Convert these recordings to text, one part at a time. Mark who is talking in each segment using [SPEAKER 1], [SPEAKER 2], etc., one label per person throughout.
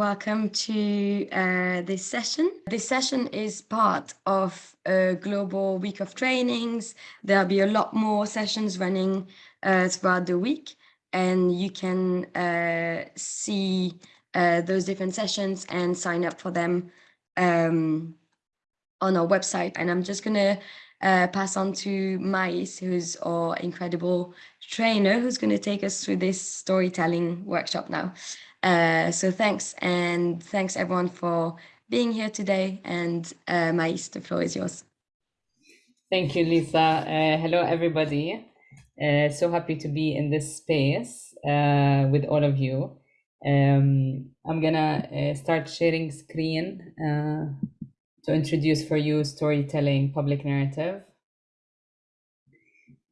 [SPEAKER 1] welcome to uh, this session. This session is part of a global week of trainings. There'll be a lot more sessions running uh, throughout the week and you can uh, see uh, those different sessions and sign up for them um, on our website. And I'm just gonna uh, pass on to Mais, who's our incredible trainer, who's gonna take us through this storytelling workshop now. Uh, so thanks, and thanks everyone for being here today. And uh, Mais, the floor is yours.
[SPEAKER 2] Thank you, Lisa. Uh, hello, everybody. Uh, so happy to be in this space uh, with all of you. Um, I'm gonna uh, start sharing screen uh, to introduce for you storytelling public narrative.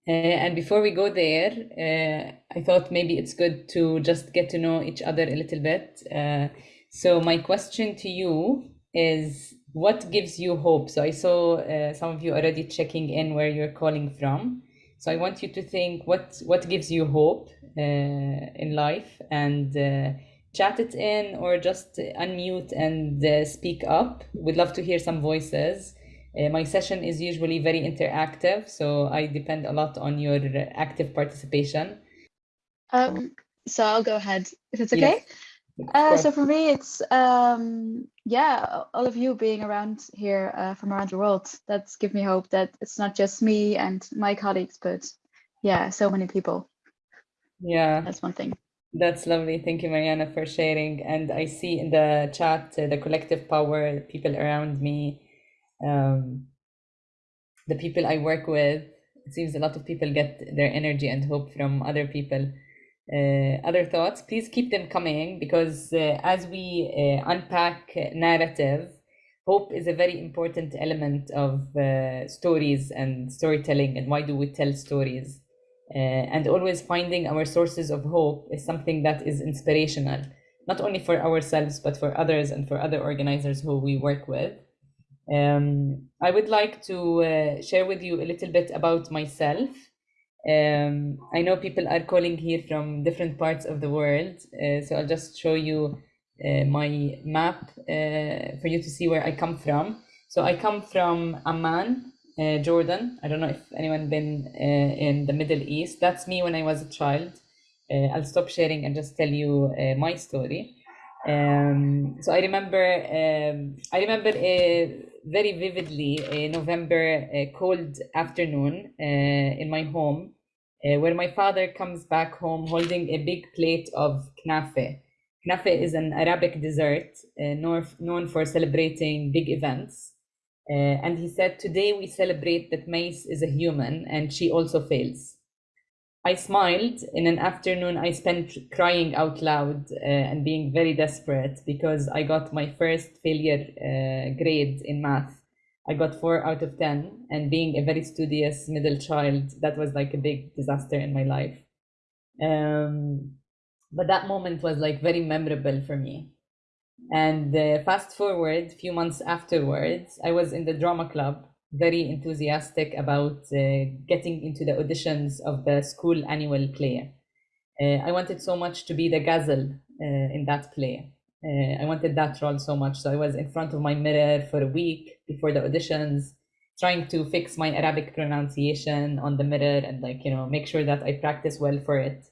[SPEAKER 2] Uh, and before we go there, uh, I thought maybe it's good to just get to know each other a little bit. Uh, so my question to you is, what gives you hope? So I saw uh, some of you already checking in where you're calling from. So I want you to think what what gives you hope uh, in life and uh, chat it in or just unmute and speak up. We'd love to hear some voices. Uh, my session is usually very interactive, so I depend a lot on your active participation.
[SPEAKER 3] Um, so I'll go ahead if it's okay. Yes, uh, so for me, it's um, yeah, all of you being around here uh, from around the world. That's give me hope that it's not just me and my colleagues, but yeah, so many people.
[SPEAKER 2] Yeah,
[SPEAKER 3] that's one thing.
[SPEAKER 2] That's lovely. Thank you, Mariana, for sharing. And I see in the chat uh, the collective power, people around me um, the people I work with. It seems a lot of people get their energy and hope from other people. Uh, other thoughts, please keep them coming because uh, as we uh, unpack narrative, hope is a very important element of uh, stories and storytelling and why do we tell stories. Uh, and always finding our sources of hope is something that is inspirational, not only for ourselves, but for others and for other organizers who we work with. Um, I would like to uh, share with you a little bit about myself. Um, I know people are calling here from different parts of the world, uh, so I'll just show you uh, my map uh, for you to see where I come from. So I come from Amman, uh, Jordan. I don't know if anyone been uh, in the Middle East. That's me when I was a child. I'll stop sharing and just tell you my story. Um, so I remember, um, I remember very vividly a November cold afternoon uh, in my home, uh, where my father comes back home holding a big plate of knafe. Knafe is an Arabic dessert uh, known for celebrating big events. Uh, and he said, today we celebrate that Mais is a human and she also fails. I smiled. In an afternoon, I spent crying out loud uh, and being very desperate because I got my first failure uh, grade in math. I got four out of 10, and being a very studious middle child, that was like a big disaster in my life. Um, but that moment was like very memorable for me. And uh, fast forward, a few months afterwards, I was in the drama club very enthusiastic about uh, getting into the auditions of the school annual play. Uh, I wanted so much to be the gazelle uh, in that play. I wanted that role so much. So I was in front of my mirror for a week before the auditions, trying to fix my Arabic pronunciation on the mirror and like, you know, make sure that I practice well for it.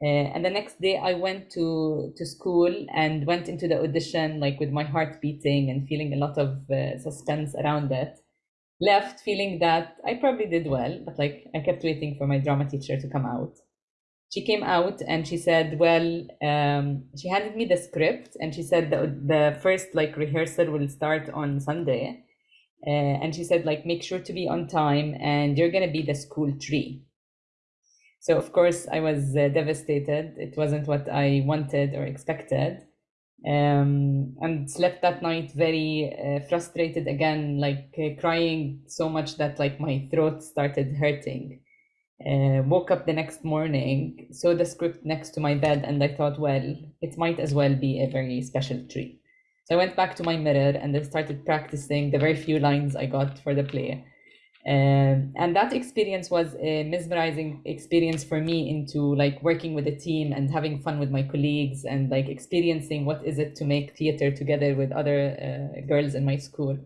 [SPEAKER 2] Uh, and the next day I went to, to school and went into the audition, like with my heart beating and feeling a lot of uh, suspense around it left feeling that I probably did well, but like I kept waiting for my drama teacher to come out. She came out and she said, well, um, she handed me the script and she said the, the first like rehearsal will start on Sunday. Uh, and she said, like, make sure to be on time and you're going to be the school tree. So, of course, I was uh, devastated. It wasn't what I wanted or expected um, and slept that night very uh, frustrated again, like uh, crying so much that like my throat started hurting. Uh, woke up the next morning, saw the script next to my bed, and I thought, well, it might as well be a very special treat. So I went back to my mirror and I started practicing the very few lines I got for the play. Um, and that experience was a mesmerizing experience for me into like working with a team and having fun with my colleagues and like experiencing what is it to make theater together with other uh, girls in my school.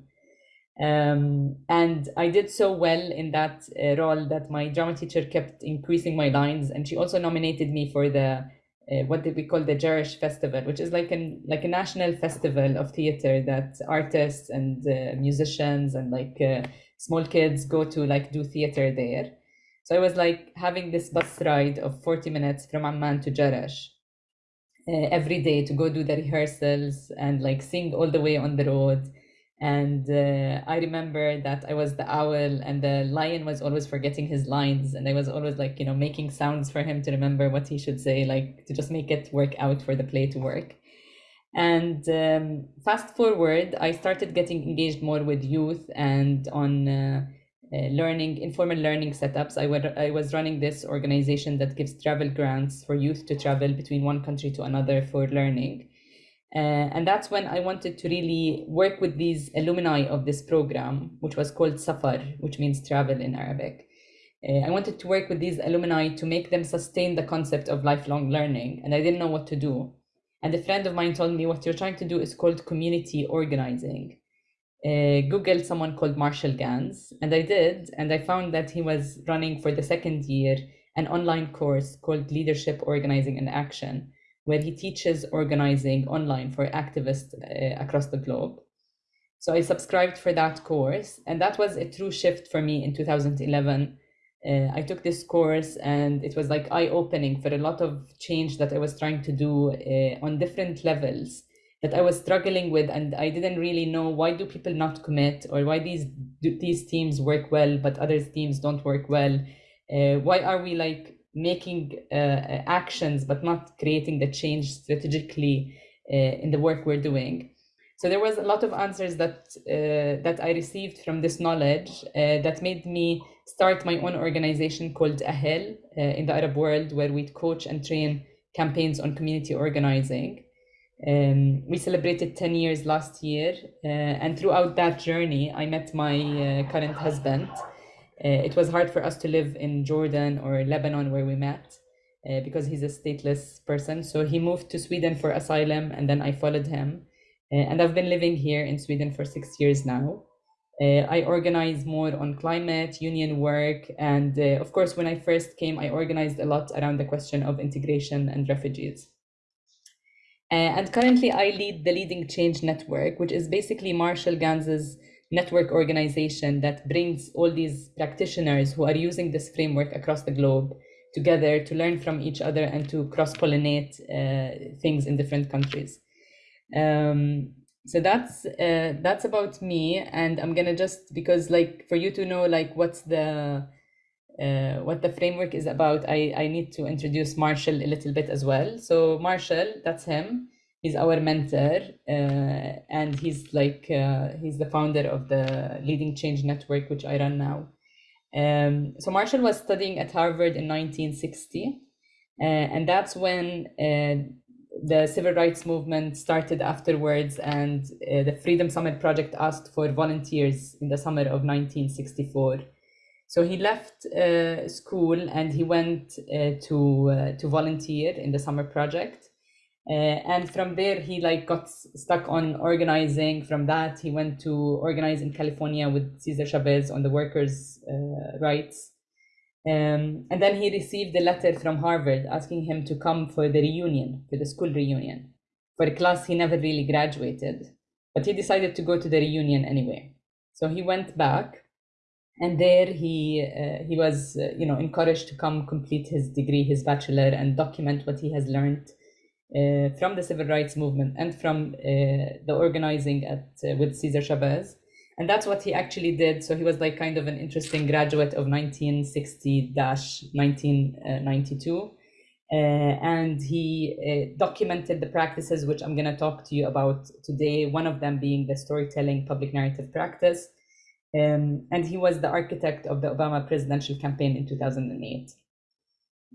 [SPEAKER 2] Um, and I did so well in that uh, role that my drama teacher kept increasing my lines, and she also nominated me for the uh, what we call the Jerash Festival, which is like an like a national festival of theater that artists and uh, musicians and like uh, small kids go to like do theater there. So I was like having this bus ride of 40 minutes from Amman to Jerash uh, every day to go do the rehearsals and like sing all the way on the road. And uh, I remember that I was the owl and the lion was always forgetting his lines. And I was always like, you know, making sounds for him to remember what he should say, like to just make it work out for the play to work. And um, fast forward, I started getting engaged more with youth and on uh, uh, learning, informal learning setups. I, would, I was running this organization that gives travel grants for youth to travel between one country to another for learning. Uh, and that's when I wanted to really work with these alumni of this program, which was called Safar, which means travel in Arabic. Uh, I wanted to work with these alumni to make them sustain the concept of lifelong learning, and I didn't know what to do. And a friend of mine told me what you're trying to do is called community organizing. Uh, Googled someone called Marshall Ganz, and I did, and I found that he was running for the second year an online course called Leadership Organizing and Action, where he teaches organizing online for activists uh, across the globe. So I subscribed for that course, and that was a true shift for me in 2011 uh, I took this course and it was like eye opening for a lot of change that I was trying to do uh, on different levels that I was struggling with and I didn't really know why do people not commit or why these these teams work well but other teams don't work well? Uh, why are we like making uh, actions but not creating the change strategically uh, in the work we're doing? So there was a lot of answers that uh, that I received from this knowledge that made me start my own organization called Ahel uh, in the Arab world, where we coach and train campaigns on community organizing. Um, we celebrated 10 years last year, uh, and throughout that journey, I met my uh, current husband. Uh, it was hard for us to live in Jordan or Lebanon, where we met, uh, because he's a stateless person. So he moved to Sweden for asylum, and then I followed him. Uh, and I've been living here in Sweden for six years now. Uh, I organize more on climate, union work, and uh, of course, when I first came, I organized a lot around the question of integration and refugees. Uh, and currently, I lead the Leading Change Network, which is basically Marshall Ganz's network organization that brings all these practitioners who are using this framework across the globe together to learn from each other and to cross pollinate uh, things in different countries. Um, so that's uh, that's about me and i'm gonna just because like for you to know like what's the uh, what the framework is about i i need to introduce marshall a little bit as well. So marshall that's him. He's our mentor uh, and he's like uh, he's the founder of the leading change network which i run now. Um, so marshall was studying at harvard in 1960 uh, and that's when uh, the civil rights movement started afterwards, and uh, the Freedom Summer Project asked for volunteers in the summer of 1964. So he left uh, school and he went uh, to uh, to volunteer in the summer project. Uh, and from there, he like got stuck on organizing. From that, he went to organize in California with Cesar Chavez on the workers' uh, rights. Um, and then he received a letter from Harvard asking him to come for the reunion, for the school reunion, for a class he never really graduated. But he decided to go to the reunion anyway. So he went back, and there he uh, he was uh, you know encouraged to come complete his degree, his bachelor, and document what he has learned uh, from the civil rights movement and from uh, the organizing at uh, with Cesar Chavez and that's what he actually did. So he was like kind of an interesting graduate of 1960-1992 uh, and he uh, documented the practices which i'm going to talk to you about today one of them being the storytelling public narrative practice. Um, and he was the architect of the obama presidential campaign in 2008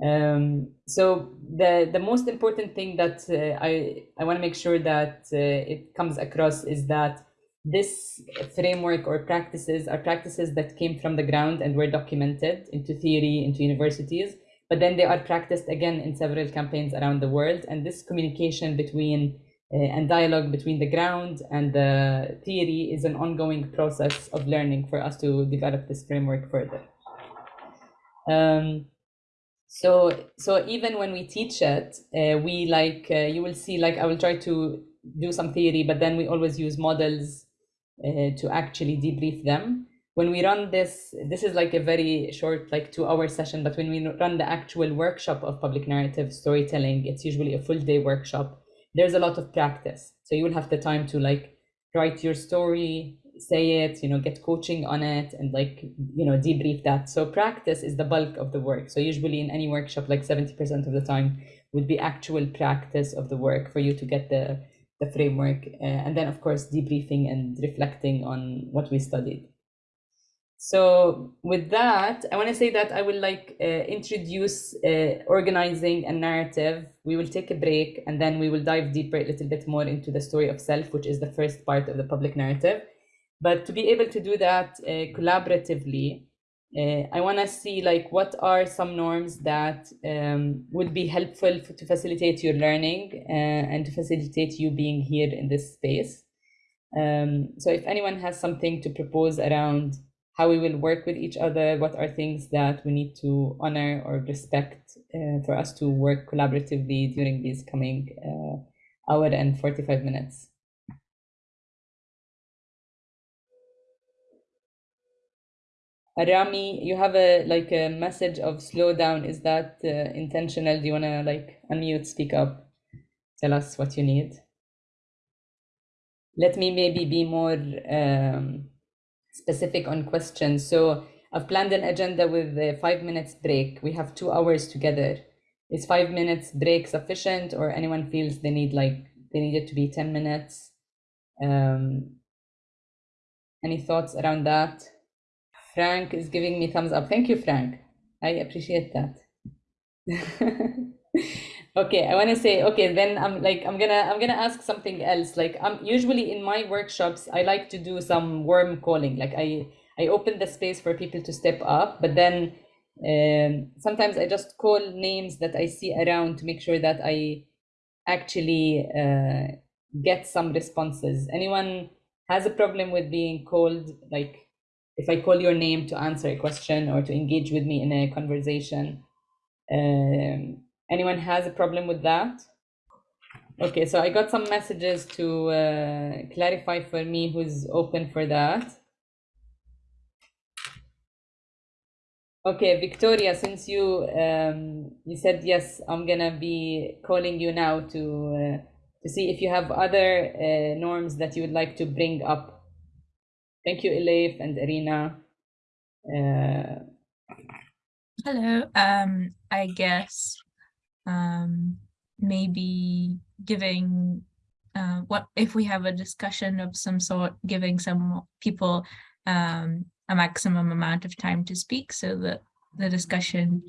[SPEAKER 2] um, so the the most important thing that uh, i i want to make sure that uh, it comes across is that this framework or practices are practices that came from the ground and were documented into theory, into universities, but then they are practiced again in several campaigns around the world. And this communication between uh, and dialogue between the ground and the theory is an ongoing process of learning for us to develop this framework further. Um, so, so even when we teach it, uh, we like, uh, you will see, like, I will try to do some theory, but then we always use models uh, to actually debrief them. When we run this, this is like a very short, like two hour session, but when we run the actual workshop of public narrative storytelling, it's usually a full day workshop. There's a lot of practice. So you will have the time to like write your story, say it, you know, get coaching on it and like, you know, debrief that. So practice is the bulk of the work. So usually in any workshop, like 70% of the time would be actual practice of the work for you to get the, the framework. Uh, and then of course, debriefing and reflecting on what we studied. So with that, I want to say that I will like uh, introduce uh, organizing a narrative. We will take a break and then we will dive deeper a little bit more into the story of self, which is the first part of the public narrative. But to be able to do that uh, collaboratively, uh, I want to see like what are some norms that um, would be helpful to facilitate your learning uh, and to facilitate you being here in this space. Um, so if anyone has something to propose around how we will work with each other, what are things that we need to honor or respect uh, for us to work collaboratively during these coming uh, hour and 45 minutes. Arami, you have a like a message of slow down. Is that uh, intentional? Do you wanna like unmute, speak up, tell us what you need? Let me maybe be more um, specific on questions. So I've planned an agenda with a five minutes break. We have two hours together. Is five minutes break sufficient, or anyone feels they need like they need it to be ten minutes? Um, any thoughts around that? Frank is giving me thumbs up. Thank you, Frank. I appreciate that. okay, I want to say, okay, then I'm like, I'm gonna, I'm gonna ask something else. Like, I'm usually in my workshops, I like to do some warm calling. Like, I, I open the space for people to step up, but then um, sometimes I just call names that I see around to make sure that I actually uh, get some responses. Anyone has a problem with being called like if I call your name to answer a question or to engage with me in a conversation. Um, anyone has a problem with that? Okay, so I got some messages to uh, clarify for me who's open for that. Okay, Victoria, since you um, you said yes, I'm gonna be calling you now to uh, to see if you have other uh, norms that you would like to bring up Thank you, Elif and Irina. Uh,
[SPEAKER 4] Hello. Um, I guess um, maybe giving uh, what if we have a discussion of some sort, giving some people um, a maximum amount of time to speak so that the discussion,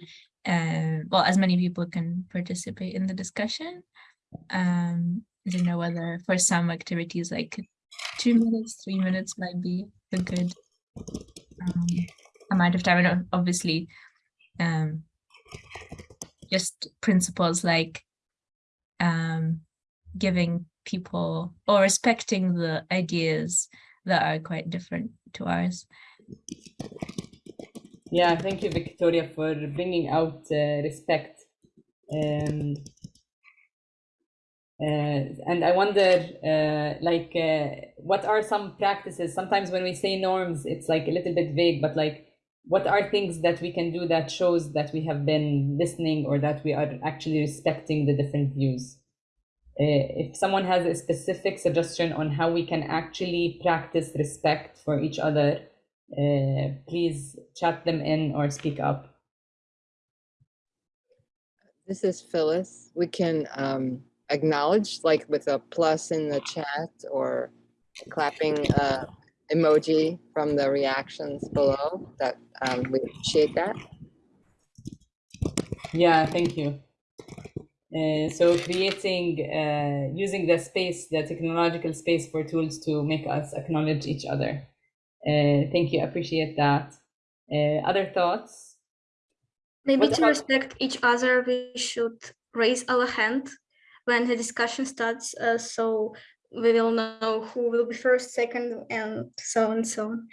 [SPEAKER 4] uh, well, as many people can participate in the discussion. Um, I don't know whether for some activities like two minutes, three minutes might be a good um, amount of time. And obviously, um, just principles like um, giving people or respecting the ideas that are quite different to ours.
[SPEAKER 2] Yeah, thank you, Victoria, for bringing out uh, respect. Um, and I wonder, uh, like, uh, what are some practices? Sometimes when we say norms, it's like a little bit vague, but like, what are things that we can do that shows that we have been listening or that we are actually respecting the different views? Uh, if someone has a specific suggestion on how we can actually practice respect for each other, uh, please chat them in or speak up.
[SPEAKER 5] This is Phyllis. We can um acknowledged, like with a plus in the chat or clapping uh, emoji from the reactions below. That um, we appreciate that.
[SPEAKER 2] Yeah, thank you. Uh, so creating, uh, using the space, the technological space for tools to make us acknowledge each other. Uh, thank you, appreciate that. Uh, other thoughts?
[SPEAKER 6] Maybe
[SPEAKER 2] What
[SPEAKER 6] to respect each other, we should raise our hand when the discussion starts, uh, so we will know who will be first, second, and so on and so on.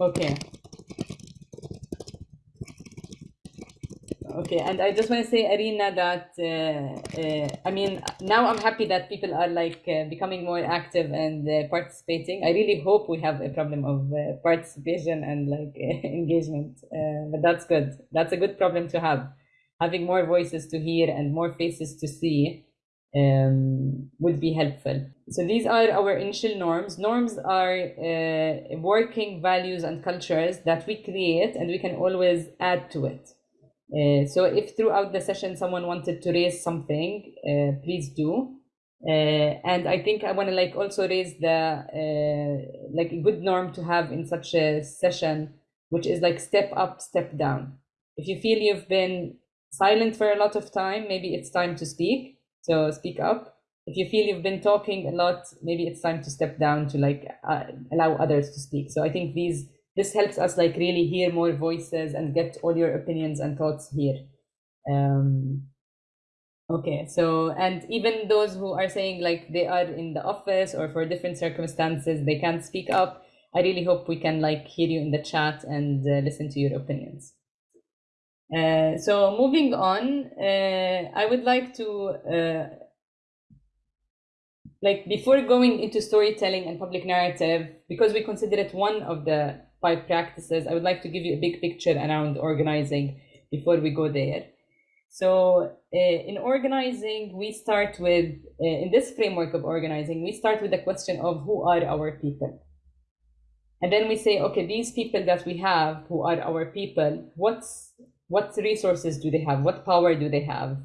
[SPEAKER 2] Okay. Okay, and I just want to say, Arina, that uh, uh, I mean, now I'm happy that people are like uh, becoming more active and uh, participating. I really hope we have a problem of uh, participation and like engagement, uh, but that's good. That's a good problem to have. Having more voices to hear and more faces to see um, would be helpful. So these are our initial norms. Norms are uh, working values and cultures that we create and we can always add to it. Uh, so if throughout the session someone wanted to raise something, uh, please do. Uh, and I think I want to like also raise the uh, like a good norm to have in such a session, which is like step up, step down. If you feel you've been silent for a lot of time, maybe it's time to speak. So speak up. If you feel you've been talking a lot, maybe it's time to step down to like uh, allow others to speak. So I think these this helps us like really hear more voices and get all your opinions and thoughts here. Um, okay, so and even those who are saying like they are in the office or for different circumstances they can't speak up. I really hope we can like hear you in the chat and uh, listen to your opinions. Uh, so moving on, uh, I would like to, uh, like before going into storytelling and public narrative, because we consider it one of the five practices, I would like to give you a big picture around organizing before we go there. So in organizing, we start with, in this framework of organizing, we start with the question of who are our people? And then we say, okay, these people that we have who are our people, what's what resources do they have? What power do they have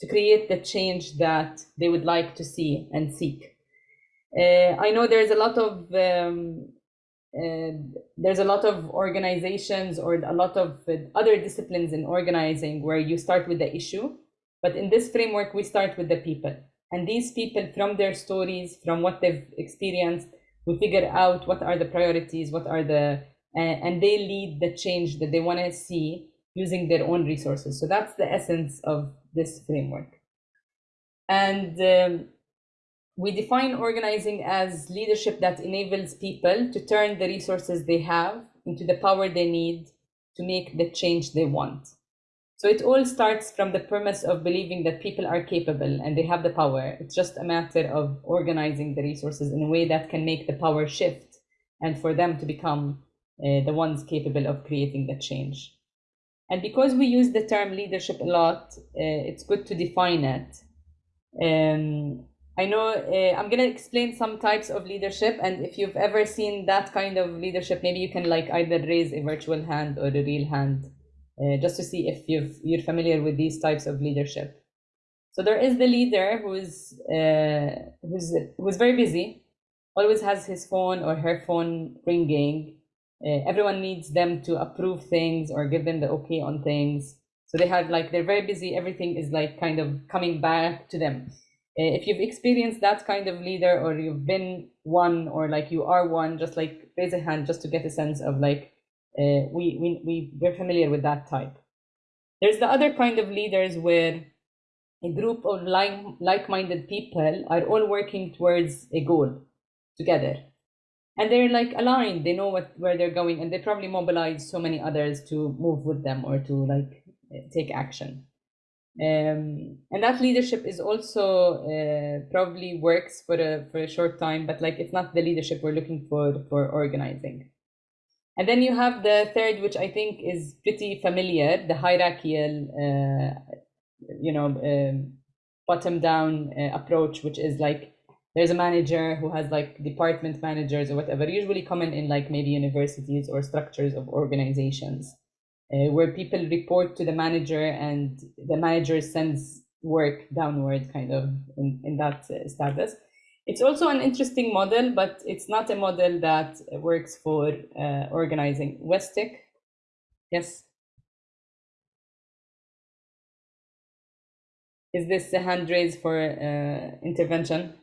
[SPEAKER 2] to create the change that they would like to see and seek? Uh, I know there's a lot of um, uh, there's a lot of organizations or a lot of uh, other disciplines in organizing where you start with the issue, but in this framework we start with the people, and these people from their stories, from what they've experienced, we figure out what are the priorities, what are the and they lead the change that they want to see using their own resources. So that's the essence of this framework. And um, we define organizing as leadership that enables people to turn the resources they have into the power they need to make the change they want. So it all starts from the premise of believing that people are capable and they have the power. It's just a matter of organizing the resources in a way that can make the power shift and for them to become uh, the ones capable of creating the change. And because we use the term leadership a lot, uh, it's good to define it. Um, I know uh, I'm going to explain some types of leadership. And if you've ever seen that kind of leadership, maybe you can like either raise a virtual hand or a real hand uh, just to see if you've, you're familiar with these types of leadership. So there is the leader who's, uh, who's, who's very busy, always has his phone or her phone ringing, everyone needs them to approve things or give them the okay on things. So they have like they're very busy. Everything is like kind of coming back to them. Uh, if you've experienced that kind of leader or you've been one or like you are one just like raise a hand just to get a sense of like uh, we, we we we're familiar with that type. There's the other kind of leaders where a group of like like-minded people are all working towards a goal together and they're like aligned. They know what where they're going and they probably mobilize so many others to move with them or to like take action. Um, and that leadership is also uh, probably works for a for a short time but like it's not the leadership we're looking for for organizing. And then you have the third which i think is pretty familiar the hierarchical uh, you know um, bottom down uh, approach which is like there's a manager who has like department managers or whatever, usually common in like maybe universities or structures of organizations, uh, where people report to the manager and the manager sends work downward kind of in, in that uh, status. It's also an interesting model, but it's not a model that works for uh, organizing. Westic, yes? Is this a hand raise for uh, intervention?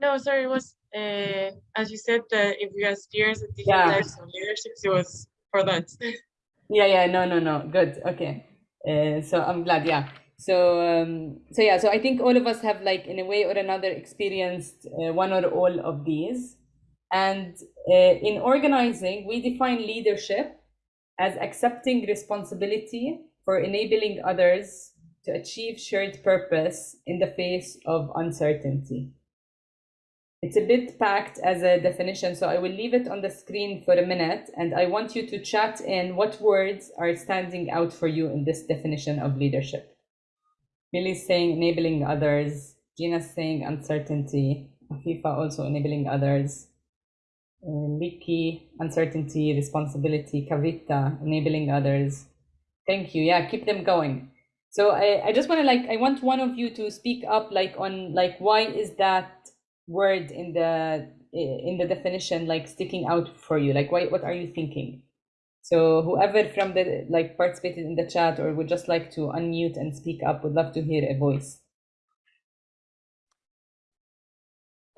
[SPEAKER 7] No, sorry, it was, uh, as you said, uh, if you experience the different
[SPEAKER 2] Yeah.
[SPEAKER 7] types of leaderships, it was for that.
[SPEAKER 2] Yeah, yeah, no, no, no. Good. Okay. Uh, so I'm glad. Yeah. So, um, so yeah. So I think all of us have, like, in a way or another, experienced uh, one or all of these. And uh, in organizing, we define leadership as accepting responsibility for enabling others to achieve shared purpose in the face of uncertainty. It's a bit packed as a definition, so I will leave it on the screen for a minute, and I want you to chat in what words are standing out for you in this definition of leadership. Millie's saying enabling others, Gina's saying uncertainty, Afifa also enabling others, uh, Liki, uncertainty, responsibility, Kavita, enabling others. Thank you. Yeah, keep them going. So I, I just want to like I want one of you to speak up like on like why is that word in the in the definition like sticking out for you like why what are you thinking so whoever from the like participated in the chat or would just like to unmute and speak up would love to hear a voice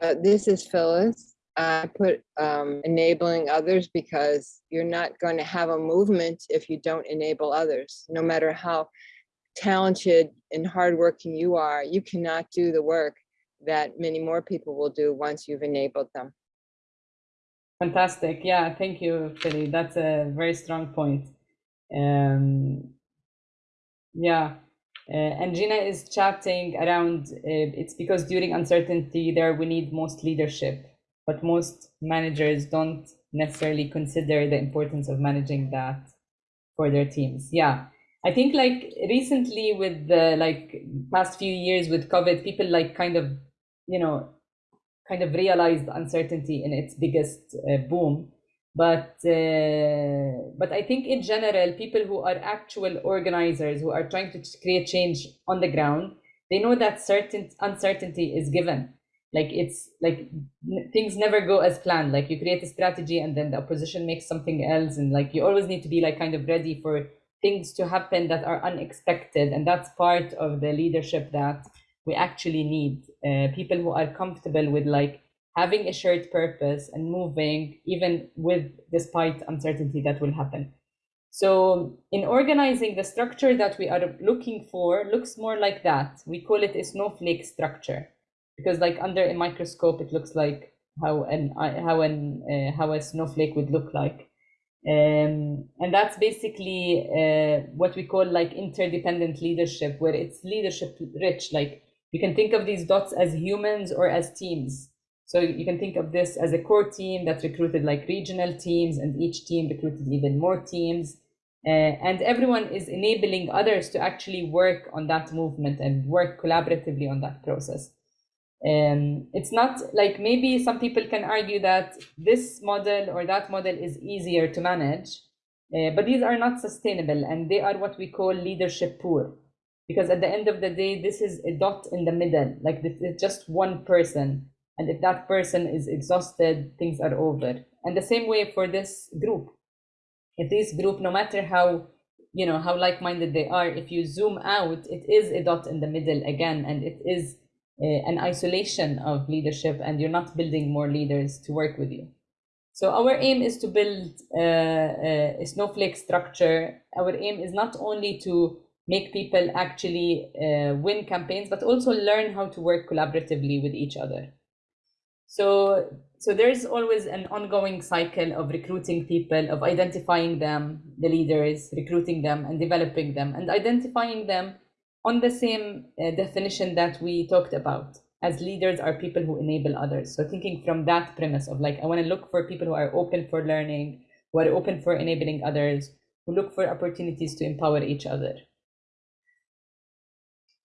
[SPEAKER 5] Uh, this is Phyllis. I put um, enabling others because you're not going to have a movement if you don't enable others. No matter how talented and hardworking you are, you cannot do the work that many more people will do once you've enabled them.
[SPEAKER 2] fantastic. Yeah thank you Philly. that's a very strong point. Um yeah. Uh, and Gina is chatting around uh, it's because during uncertainty there we need most leadership but most managers don't necessarily consider the importance of managing that for their teams. Yeah. I think like recently with the like past few years with covid people like kind of you know kind of realized uncertainty in its biggest uh, boom. But uh, but i think in general people who are actual organizers who are trying to create change on the ground they know that certain uncertainty is given. Like it's like things never go as planned. Like you create a strategy and then the opposition makes something else and like you always need to be like kind of ready for things to happen that are unexpected. And that's part of the leadership that we actually need uh, people who are comfortable with like having a shared purpose and moving even with despite uncertainty that will happen. So in organizing the structure that we are looking for looks more like that. We call it a snowflake structure because like under a microscope it looks like how an how an uh, how a snowflake would look like. Um, and that's basically uh, what we call like interdependent leadership where it's leadership rich like you can think of these dots as humans or as teams. So you can think of this as a core team that recruited like regional teams and each team recruited even more teams. Uh, and everyone is enabling others to actually work on that movement and work collaboratively on that process. Um, it's not like maybe some people can argue that this model or that model is easier to manage, uh, but these are not sustainable and they are what we call leadership poor. Because at the end of the day, this is a dot in the middle, like this is just one person. And if that person is exhausted, things are over. And the same way for this group. If this group, no matter how you know how like-minded they are, if you zoom out, it is a dot in the middle again, and it is uh, an isolation of leadership and you're not building more leaders to work with you. So our aim is to build uh, a snowflake structure. Our aim is not only to make people actually uh, win campaigns, but also learn how to work collaboratively with each other. So, so there's always an ongoing cycle of recruiting people, of identifying them, the leaders, recruiting them and developing them and identifying them on the same uh, definition that we talked about. As leaders are people who enable others. So thinking from that premise of like i want to look for people who are open for learning who are open for enabling others who look for opportunities to empower each other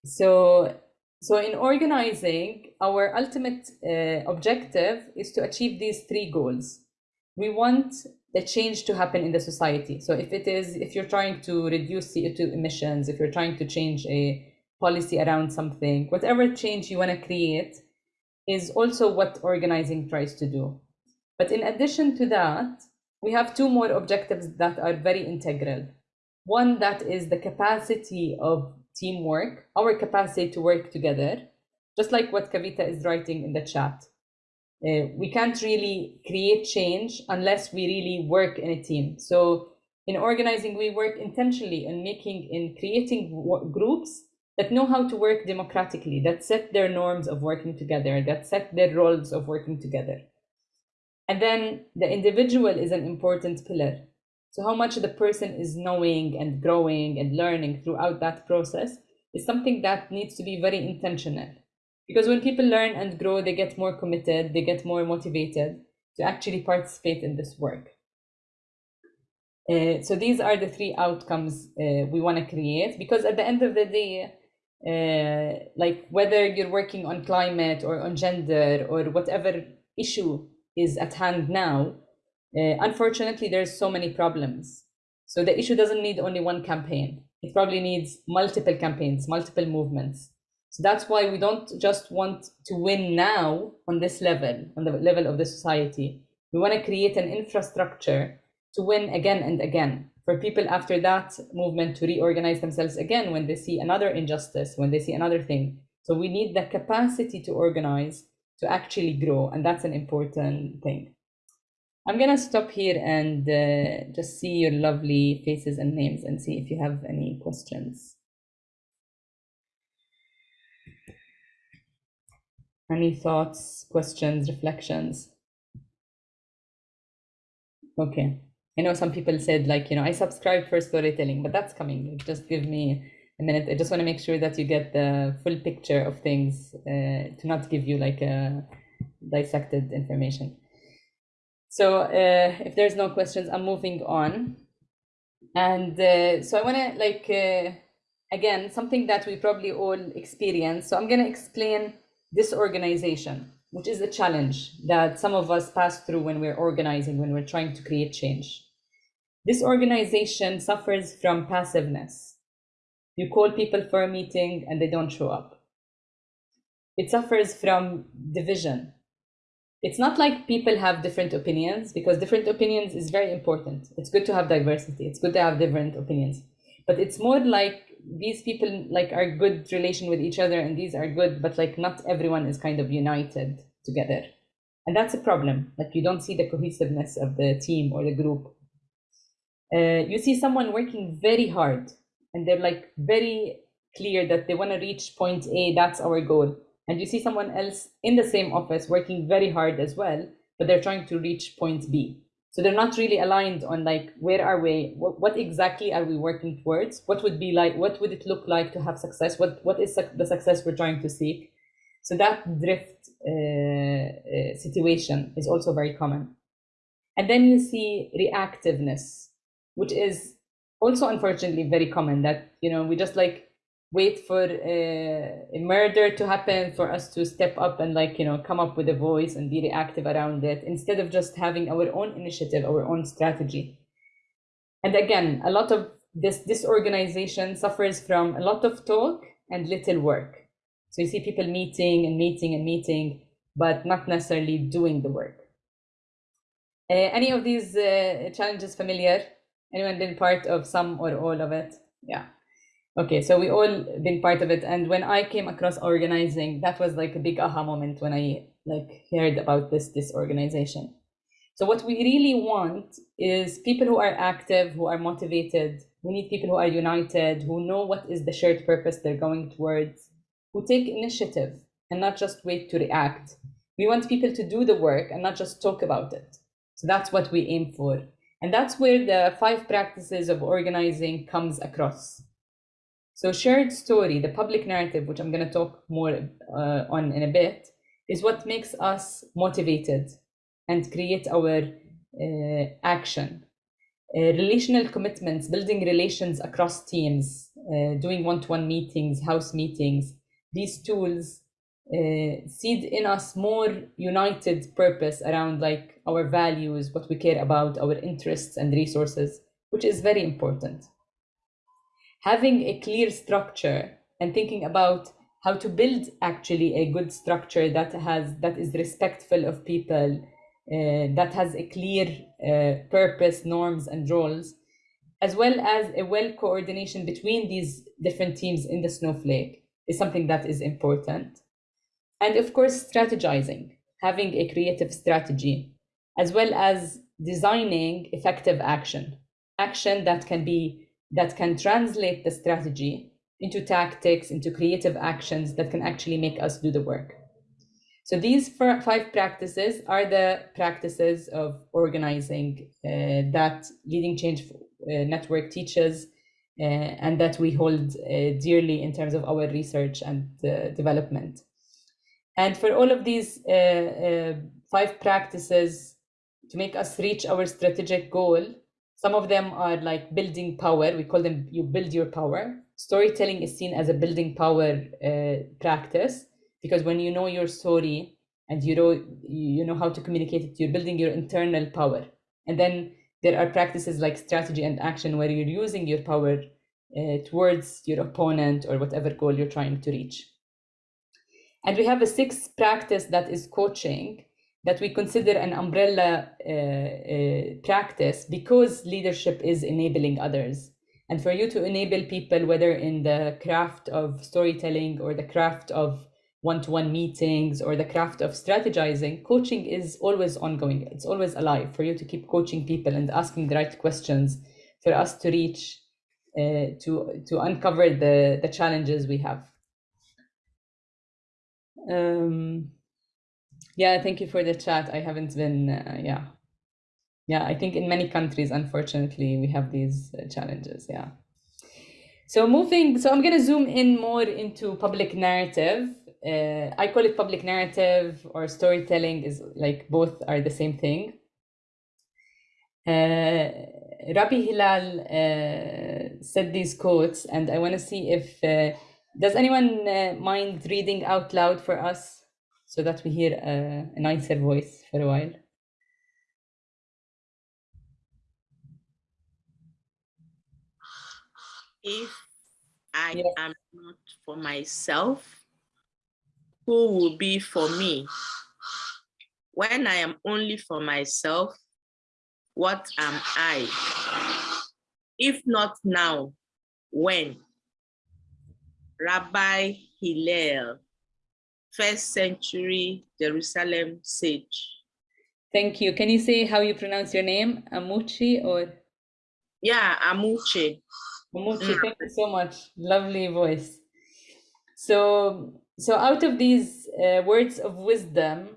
[SPEAKER 2] so so in organizing our ultimate uh, objective is to achieve these three goals we want the change to happen in the society. So if it is, if you're trying to reduce CO2 emissions, if you're trying to change a policy around something, whatever change you want to create is also what organizing tries to do. But in addition to that, we have two more objectives that are very integral. One that is the capacity of teamwork, our capacity to work together, just like what Kavita is writing in the chat. Uh, we can't really create change unless we really work in a team. So in organizing, we work intentionally in making, in creating groups that know how to work democratically, that set their norms of working together, that set their roles of working together. And then the individual is an important pillar. So how much the person is knowing and growing and learning throughout that process is something that needs to be very intentional. Because when people learn and grow, they get more committed, they get more motivated to actually participate in this work. Uh, so these are the three outcomes uh, we want to create because at the end of the day, uh, like whether you're working on climate or on gender or whatever issue is at hand now, uh, unfortunately, there's so many problems. So the issue doesn't need only one campaign. It probably needs multiple campaigns, multiple movements. So that's why we don't just want to win now on this level, on the level of the society. We want to create an infrastructure to win again and again for people after that movement to reorganize themselves again when they see another injustice, when they see another thing. So we need the capacity to organize to actually grow, and that's an important thing. I'm gonna stop here and uh, just see your lovely faces and names and see if you have any questions. Any thoughts, questions, reflections? Okay. I know some people said like, you know, I subscribe for storytelling, but that's coming. Just give me a minute. I just want to make sure that you get the full picture of things uh, to not give you like a dissected information. So uh, if there's no questions, I'm moving on. And uh, so I want to like, uh, again, something that we probably all experience. So I'm going to explain disorganization which is a challenge that some of us pass through when we're organizing, when we're trying to create change. This organization suffers from passiveness. You call people for a meeting and they don't show up. It suffers from division. It's not like people have different opinions because different opinions is very important. It's good to have diversity. It's good to have different opinions. But it's more like these people like are good relation with each other and these are good but like not everyone is kind of united together and that's a problem like you don't see the cohesiveness of the team or the group uh, you see someone working very hard and they're like very clear that they want to reach point a that's our goal and you see someone else in the same office working very hard as well but they're trying to reach point b. So they're not really aligned on like where are we what, what exactly are we working towards? What would be like what would it look like to have success? What what is the success we're trying to seek? So that drift uh, uh, situation is also very common. And then you see reactiveness which is also unfortunately very common that you know we just like wait for a, a, murder to happen for us to step up and like you know come up with a voice and be reactive around it instead of just having our own initiative our own strategy. And again a lot of this disorganization suffers from a lot of talk and little work. So you see people meeting and meeting and meeting but not necessarily doing the work. Uh, any of these uh, challenges familiar? Anyone been part of some or all of it? Yeah Okay, so we all been part of it, and when I came across organizing, that was like a big aha moment when I like heard about this this organization. So what we really want is people who are active, who are motivated. We need people who are united, who know what is the shared purpose they're going towards, who take initiative and not just wait to react. We want people to do the work and not just talk about it. So that's what we aim for. And that's where the five practices of organizing comes across. So shared story, the public narrative, which I'm going to talk more uh, on in a bit, is what makes us motivated and create our uh, action. Uh, relational commitments, building relations across teams, uh, doing one-to-one meetings, house meetings, these tools uh, seed in us more united purpose around like our values, what we care about, our interests and resources, which is very important having a clear structure and thinking about how to build actually a good structure that has that is respectful of people uh, that has a clear uh, purpose norms and roles as well as a well coordination between these different teams in the Snowflake is something that is important. And of course, strategizing, having a creative strategy, as well as designing effective action, action that can be that can translate the strategy into tactics, into creative actions that can actually make us do the work. So these five practices are the practices of organizing uh, that Leading Change uh, Network teaches uh, and that we hold uh, dearly in terms of our research and uh, development. And for all of these uh, five practices to make us reach our strategic goal, some of them are like building power. We call them you build your power. Storytelling is seen as a building power practice because when you know your story and you know you know how to communicate it you're building your internal power and then there are practices like strategy and action where you're using your power uh, towards your opponent or whatever goal you're trying to reach and we have a sixth practice that is coaching that we consider an umbrella uh, uh, practice because leadership is enabling others. And for you to enable people whether in the craft of storytelling or the craft of one-to-one meetings or the craft of strategizing coaching is always ongoing. It's always alive for you to keep coaching people and asking the right questions for us to reach uh, to to uncover the the challenges we have. Um yeah thank you for the chat. I haven't been uh, yeah. Yeah i think in many countries unfortunately we have these uh, challenges yeah. So moving so i'm going to zoom in more into public narrative. Uh, I call it public narrative or storytelling is like both are the same thing. Uh, Rabbi Hillel uh, said these quotes, and I want to see if uh, does anyone uh, mind reading out loud for us so that we hear a, a nicer voice for a while.
[SPEAKER 8] If I am not for myself, who will be for me? When I am only for myself, what am I? If not now, when? Rabbi Hillel, first century Jerusalem sage.
[SPEAKER 2] Thank you. Can you say how you pronounce your name? Amuchi or?
[SPEAKER 8] Yeah, Amuchi.
[SPEAKER 2] Amuchi, mm. thank you so much. Lovely voice. So so out of these uh, words of wisdom,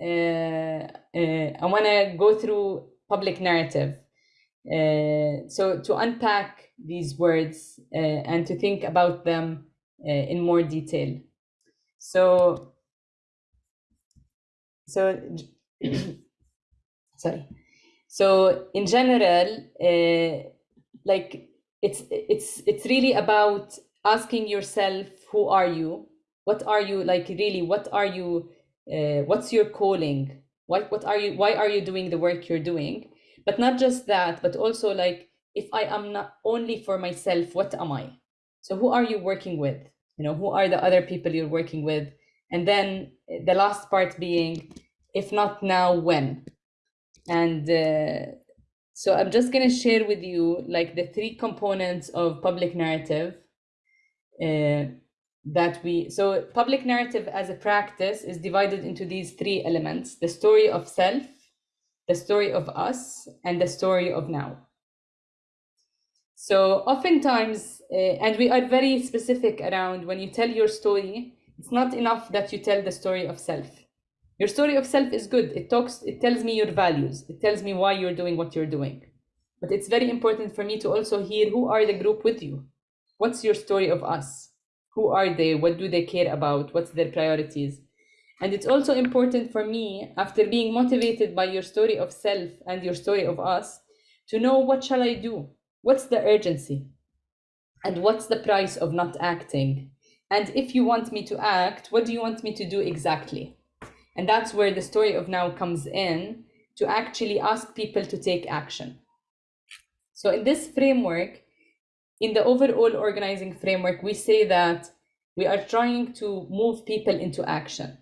[SPEAKER 2] uh, uh, I want to go through public narrative. Uh, so to unpack these words uh, and to think about them uh, in more detail. So, so sorry. So in general, uh, like it's it's it's really about asking yourself, who are you? what are you like really what are you uh, what's your calling what what are you why are you doing the work you're doing but not just that but also like if i am not only for myself what am i so who are you working with you know who are the other people you're working with? And then the last part being if not now when? And uh, so i'm just going to share with you like the three components of public narrative uh, that we so public narrative as a practice is divided into these three elements the story of self the story of us and the story of now so oftentimes uh, and we are very specific around when you tell your story it's not enough that you tell the story of self. Your story of self is good. It talks it tells me your values. It tells me why you're doing what you're doing. But it's very important for me to also hear who are the group with you. What's your story of us? Who are they? What do they care about? What's their priorities? And it's also important for me after being motivated by your story of self and your story of us to know what shall i do what's the urgency? And what's the price of not acting? And if you want me to act what do you want me to do exactly? And that's where the story of now comes in to actually ask people to take action. So in this framework in the overall organizing framework, we say that we are trying to move people into action.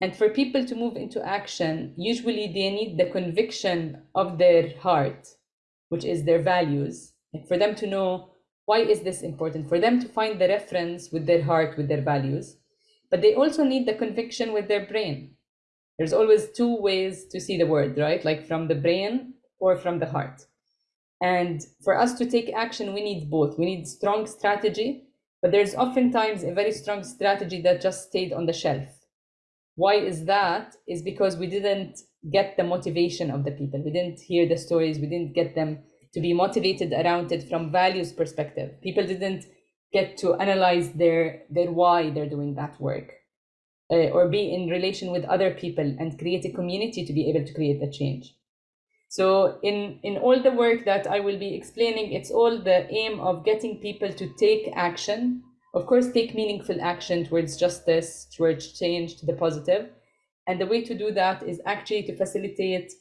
[SPEAKER 2] And for people to move into action, usually they need the conviction of their heart, which is their values, for them to know why is this important, for them to find the reference with their heart, with their values, but they also need the conviction with their brain. There's always two ways to see the world, right? Like from the brain or from the heart. And for us to take action, we need both. We need strong strategy, but there's oftentimes a very strong strategy that just stayed on the shelf. Why is that? Is because we didn't get the motivation of the people. We didn't hear the stories. We didn't get them to be motivated around it from values perspective. People didn't get to analyze their their why they're doing that work uh, or be in relation with other people and create a community to be able to create the change. So in, in all the work that I will be explaining, it's all the aim of getting people to take action, of course, take meaningful action towards justice, towards change to the positive. And the way to do that is actually to facilitate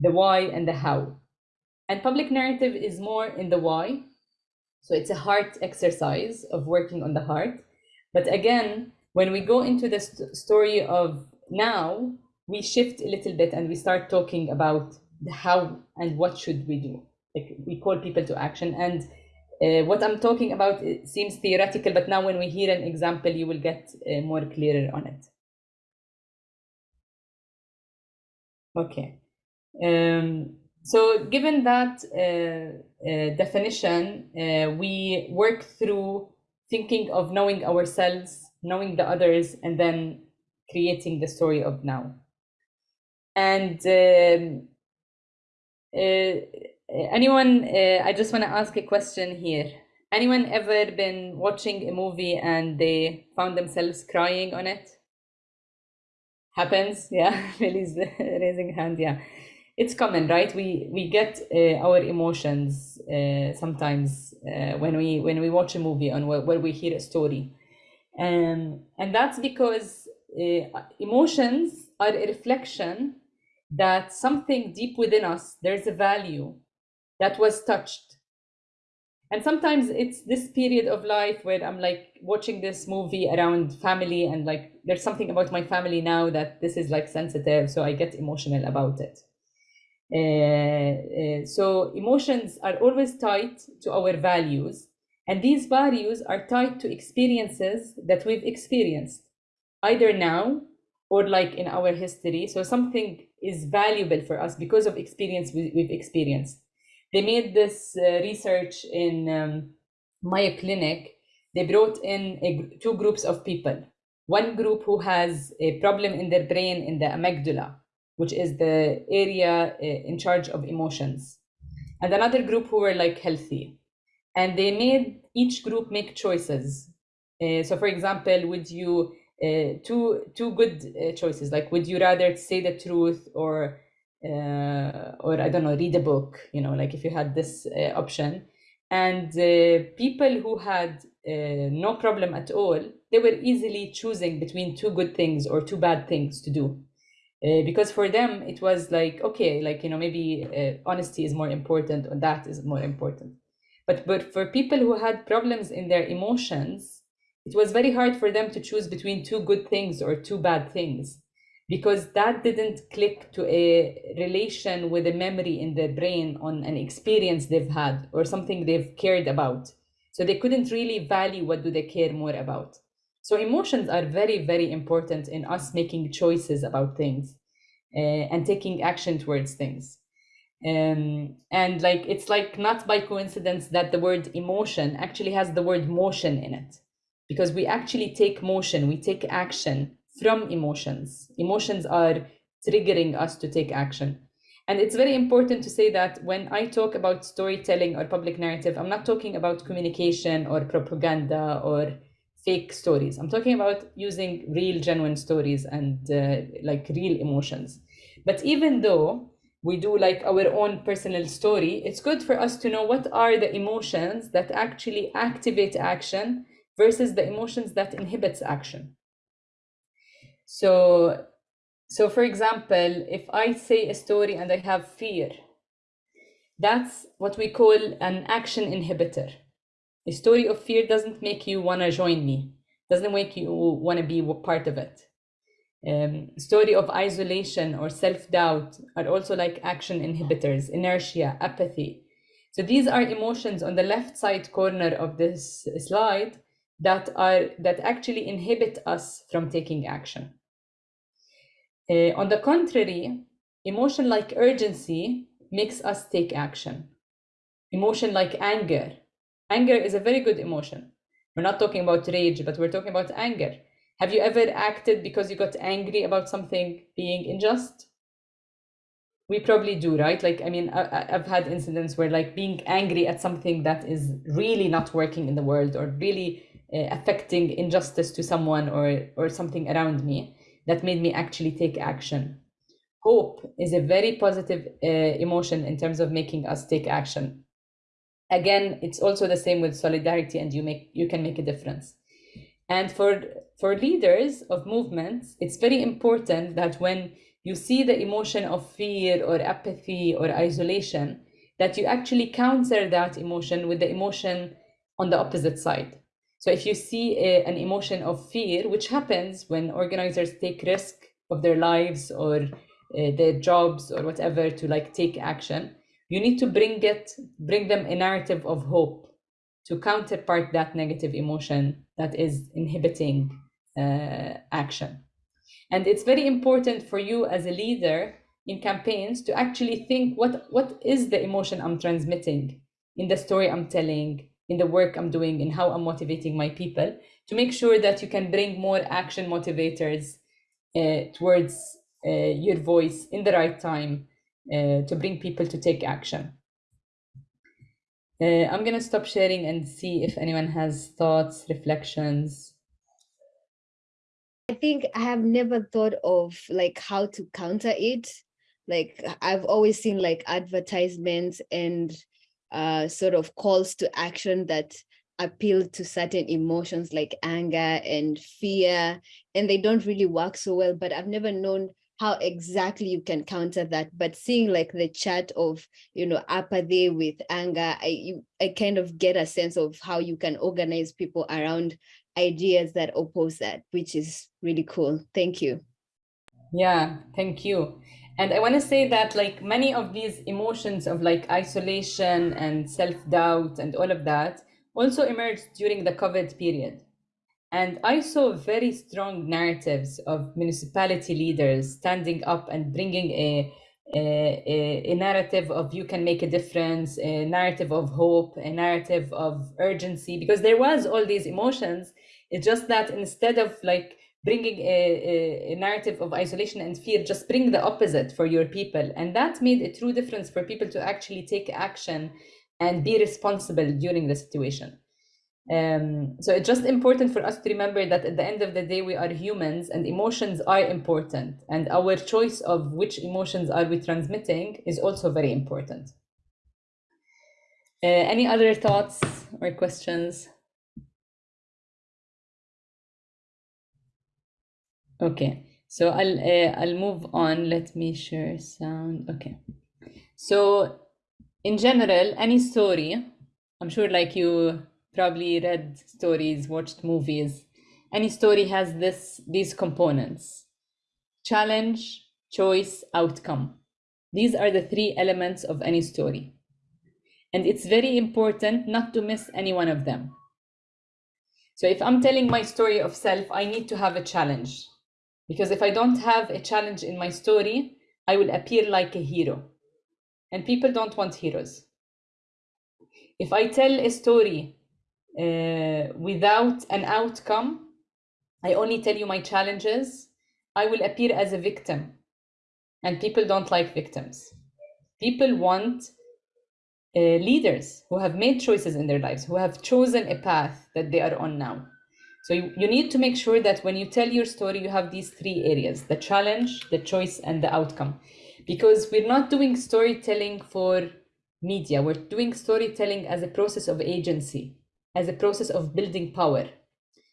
[SPEAKER 2] the why and the how. And public narrative is more in the why. So it's a heart exercise of working on the heart. But again, when we go into the st story of now, we shift a little bit and we start talking about the how and what should we do like we call people to action and uh, what i'm talking about seems theoretical but now when we hear an example you will get uh, more clearer on it okay um, so given that uh, uh definition uh, we work through thinking of knowing ourselves knowing the others and then creating the story of now and um, uh, anyone, uh, I just want to ask a question here. Anyone ever been watching a movie and they found themselves crying on it? Happens, yeah. Lily's raising hand, yeah. It's common, right? We we get uh, our emotions uh, sometimes uh, when we when we watch a movie and where, where we hear a story, and and that's because uh, emotions are a reflection that something deep within us, there's a value that was touched. And sometimes it's this period of life where I'm like watching this movie around family and like there's something about my family now that this is like sensitive, so I get emotional about it. Uh, uh, so emotions are always tied to our values, and these values are tied to experiences that we've experienced, either now or like in our history. So something is valuable for us because of experience we, have experienced. They made this uh, research in um, Mayo Clinic. They brought in a, two groups of people. One group who has a problem in their brain in the amygdala, which is the area uh, in charge of emotions, and another group who were like healthy. And they made each group make choices. Uh, so, for example, would you uh, two two good uh, choices. Like, would you rather say the truth or uh, or I don't know, read a book? You know, like if you had this uh, option. And uh, people who had uh, no problem at all, they were easily choosing between two good things or two bad things to do. because for them it was like okay like you know maybe honesty is more important or that is more important but but for people who had problems in their emotions it was very hard for them to choose between two good things or two bad things because that didn't click to a relation with a memory in their brain on an experience they've had or something they've cared about. So they couldn't really value what do they care more about. So emotions are very very important in us making choices about things uh, and taking action towards things. Um, and like it's like not by coincidence that the word emotion actually has the word motion in it. Because we actually take motion, we take action from emotions. Emotions are triggering us to take action. And it's very important to say that when I talk about storytelling or public narrative, I'm not talking about communication or propaganda or fake stories. I'm talking about using real, genuine stories and uh, like real emotions. But even though we do like our own personal story, it's good for us to know what are the emotions that actually activate action versus the emotions that inhibits action. So, so for example, if I say a story and I have fear, that's what we call an action inhibitor. A story of fear doesn't make you want to join me, doesn't make you want to be part of it. Um, story of isolation or self-doubt are also like action inhibitors, inertia, apathy. So these are emotions on the left side corner of this slide that are that actually inhibit us from taking action. Uh, on the contrary, emotion like urgency makes us take action. Emotion like anger. Anger is a very good emotion. We're not talking about rage, but we're talking about anger. Have you ever acted because you got angry about something being unjust? We probably do, right? Like, I mean, I, have had incidents where, like, being angry at something that is really not working in the world or really uh, affecting injustice to someone or or something around me that made me actually take action. Hope is a very positive uh, emotion in terms of making us take action. Again, it's also the same with solidarity, and you make you can make a difference. And for for leaders of movements, it's very important that when you see the emotion of fear or apathy or isolation, that you actually counter that emotion with the emotion on the opposite side. So if you see a, an emotion of fear, which happens when organizers take risk of their lives or uh, their jobs or whatever to like take action, you need to bring it, bring them a narrative of hope to counterpart that negative emotion that is inhibiting uh, action. And it's very important for you as a leader in campaigns to actually think what, what is the emotion I'm transmitting in the story I'm telling, in the work I'm doing and how I'm motivating my people to make sure that you can bring more action motivators uh, towards uh, your voice in the right time uh, to bring people to take action. Uh, I'm going to stop sharing and see if anyone has thoughts, reflections.
[SPEAKER 9] I think I have never thought of like how to counter it. Like I've always seen like advertisements and uh, sort of calls to action that appeal to certain emotions like anger and fear, and they don't really work so well, but I've never known how exactly you can counter that. But seeing like the chart of, you know, apathy with anger, I, you, I kind of get a sense of how you can organize people around ideas that oppose that, which is really cool. Thank you.
[SPEAKER 2] Yeah, thank you. And I want to say that like many of these emotions of like isolation and self-doubt and all of that also emerged during the COVID period. And I saw very strong narratives of municipality leaders standing up and bringing a, a, a, narrative of you can make a difference, a narrative of hope, a narrative of urgency, because there was all these emotions. It's just that instead of like bringing a, a, narrative of isolation and fear, just bring the opposite for your people. And that made a true difference for people to actually take action and be responsible during the situation. Um, so it's just important for us to remember that at the end of the day, we are humans and emotions are important. And our choice of which emotions are we transmitting is also very important. Uh, any other thoughts or questions? Okay, so I'll uh, I'll move on. Let me share sound. Okay, so in general, any story, I'm sure like you probably read stories, watched movies. Any story has this these components: challenge, choice, outcome. These are the three elements of any story. And it's very important not to miss any one of them. So if I'm telling my story of self, I need to have a challenge. Because if I don't have a challenge in my story, I will appear like a hero. And people don't want heroes. If I tell a story uh, without an outcome, I only tell you my challenges, I will appear as a victim. And people don't like victims. People want uh, leaders who have made choices in their lives, who have chosen a path that they are on now. So you, you need to make sure that when you tell your story, you have these three areas, the challenge, the choice, and the outcome. Because we're not doing storytelling for media, we're doing storytelling as a process of agency, as a process of building power.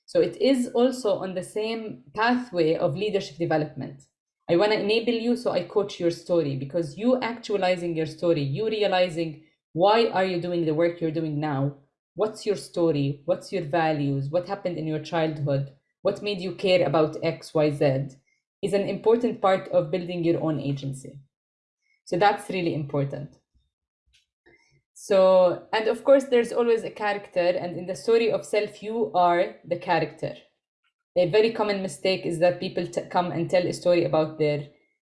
[SPEAKER 2] So it is also on the same pathway of leadership development. I want to enable you, so I coach your story because you actualizing your story, you realizing why are you doing the work you're doing now What's your story? What's your values? What happened in your childhood? What made you care about X, Y, Z? Is an important part of building your own agency. So that's really important. So, and of course, there's always a character, and in the story of self, you are the character. A very common mistake is that people come and tell a story about their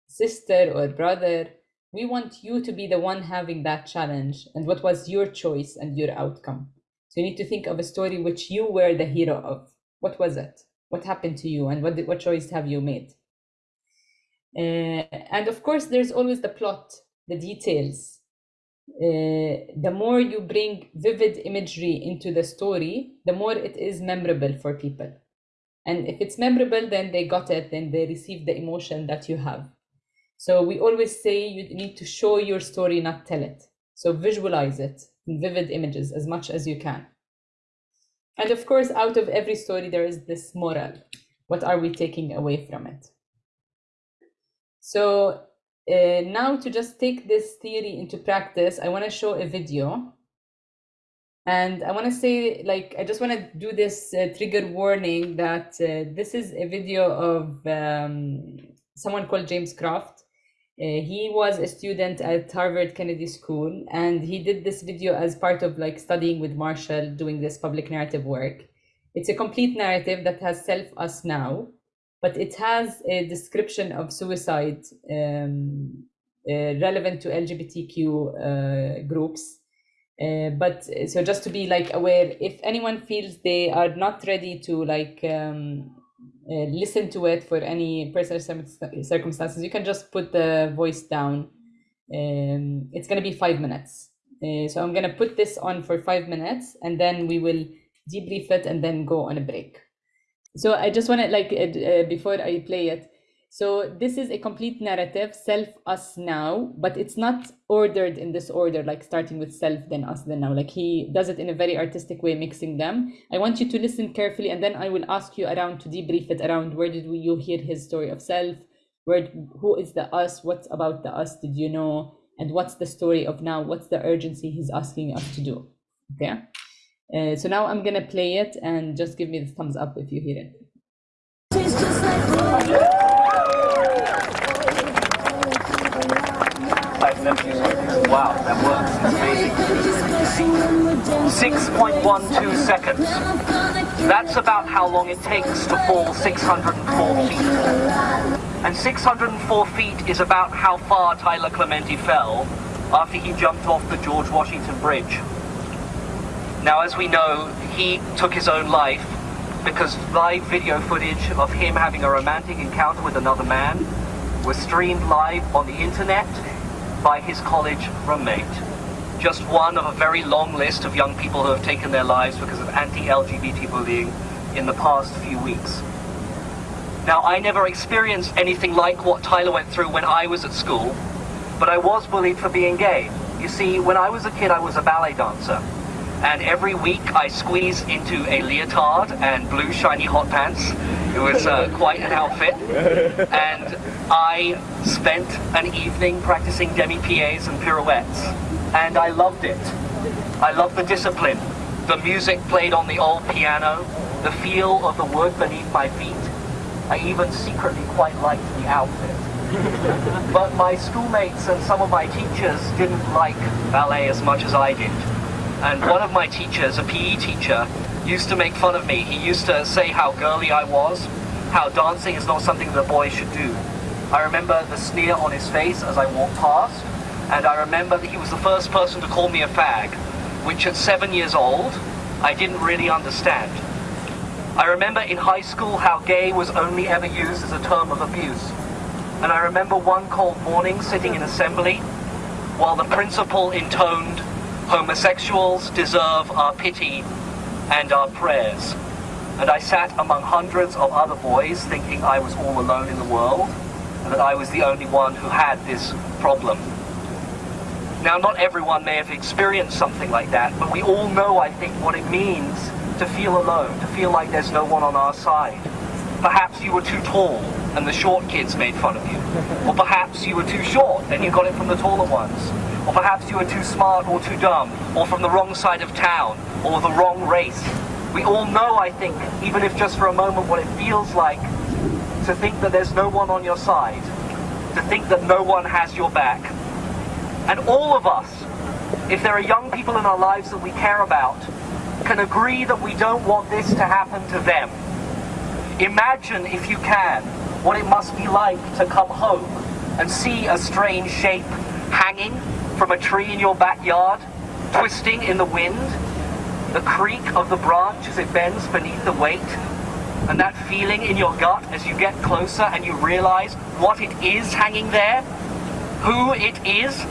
[SPEAKER 2] sister or brother. We want you to be the one having that challenge, and what was your choice and your outcome. So, you need to think of a story which you were the hero of. What was it? What happened to you, and what, what choice have you made? Uh, and of course, there's always the plot, the details. Uh, the more you bring vivid imagery into the story, the more it is memorable for people. And if it's memorable, then they got it, then they receive the emotion that you have. So we always say you need to show your story, not tell it. So visualize it vivid images as much as you can. And of course, out of every story, there is this moral. What are we taking away from it? So uh, now to just take this theory into practice, I want to show a video. And I want to say, like, I just want to do this uh, trigger warning that uh, this is a video of um, someone called James Croft. Uh, he was a student at Harvard Kennedy School, and he did this video as part of like studying with Marshall, doing this public narrative work. It's a complete narrative that has self us now, but it has a description of suicide um, uh, relevant to LGBTQ uh, groups. Uh, but so just to be like aware, if anyone feels they are not ready to like um, uh, listen to it for any personal circumstances, you can just put the voice down. Um, it's going to be five minutes. Uh, so I'm going to put this on for five minutes and then we will debrief it and then go on a break. So I just want to like uh, before I play it. So this is a complete narrative, self, us, now, but it's not ordered in this order, like starting with self, then us, then now. Like he does it in a very artistic way, mixing them. I want you to listen carefully, and then I will ask you around to debrief it around where did we, you hear his story of self, where who is the us, what's about the us did you know, and what's the story of now, what's the urgency he's asking us to do. Okay. Uh, so now I'm gonna play it and just give me the thumbs up if you hear it.
[SPEAKER 10] Wow, that works. Amazing. 6.12 seconds. That's about how long it takes to fall 604 feet. And 604 feet is about how far Tyler Clementi fell after he jumped off the George Washington Bridge. Now, as we know, he took his own life because live video footage of him having a romantic encounter with another man was streamed live on the internet by his college roommate. Just one of a very long list of young people who have taken their lives because of anti-LGBT bullying in the past few weeks. Now, I never experienced anything like what Tyler went through when I was at school, but I was bullied for being gay. You see, when I was a kid, I was a ballet dancer and every week I squeeze into a leotard and blue shiny hot pants. It was uh, quite an outfit. And I spent an evening practicing demi-pieds and pirouettes. And I loved it. I loved the discipline. The music played on the old piano, the feel of the wood beneath my feet. I even secretly quite liked the outfit. but my schoolmates and some of my teachers didn't like ballet as much as I did. And one of my teachers, a PE teacher, used to make fun of me. He used to say how girly I was, how dancing is not something that boys should do. I remember the sneer on his face as I walked past, and I remember that he was the first person to call me a fag, which at seven years old, I didn't really understand. I remember in high school how gay was only ever used as a term of abuse. And I remember one cold morning sitting in assembly while the principal intoned Homosexuals deserve our pity and our prayers. And I sat among hundreds of other boys thinking I was all alone in the world and that I was the only one who had this problem. Now, not everyone may have experienced something like that, but we all know, I think, what it means to feel alone, to feel like there's no one on our side. Perhaps you were too tall and the short kids made fun of you. Or perhaps you were too short and you got it from the taller ones. Or perhaps you are too smart or too dumb, or from the wrong side of town, or the wrong race. We all know, I think, even if just for a moment, what it feels like to think that there's no one on your side, to think that no one has your back. And all of us, if there are young people in our lives that we care about, can agree that we don't want this to happen to them. Imagine, if you can, what it must be like to come home and see a strange shape hanging from a tree in your backyard, twisting in the wind, the creak of the branch as it bends beneath the weight, and that feeling in your gut as you get closer and you realize what it is hanging there, who it is,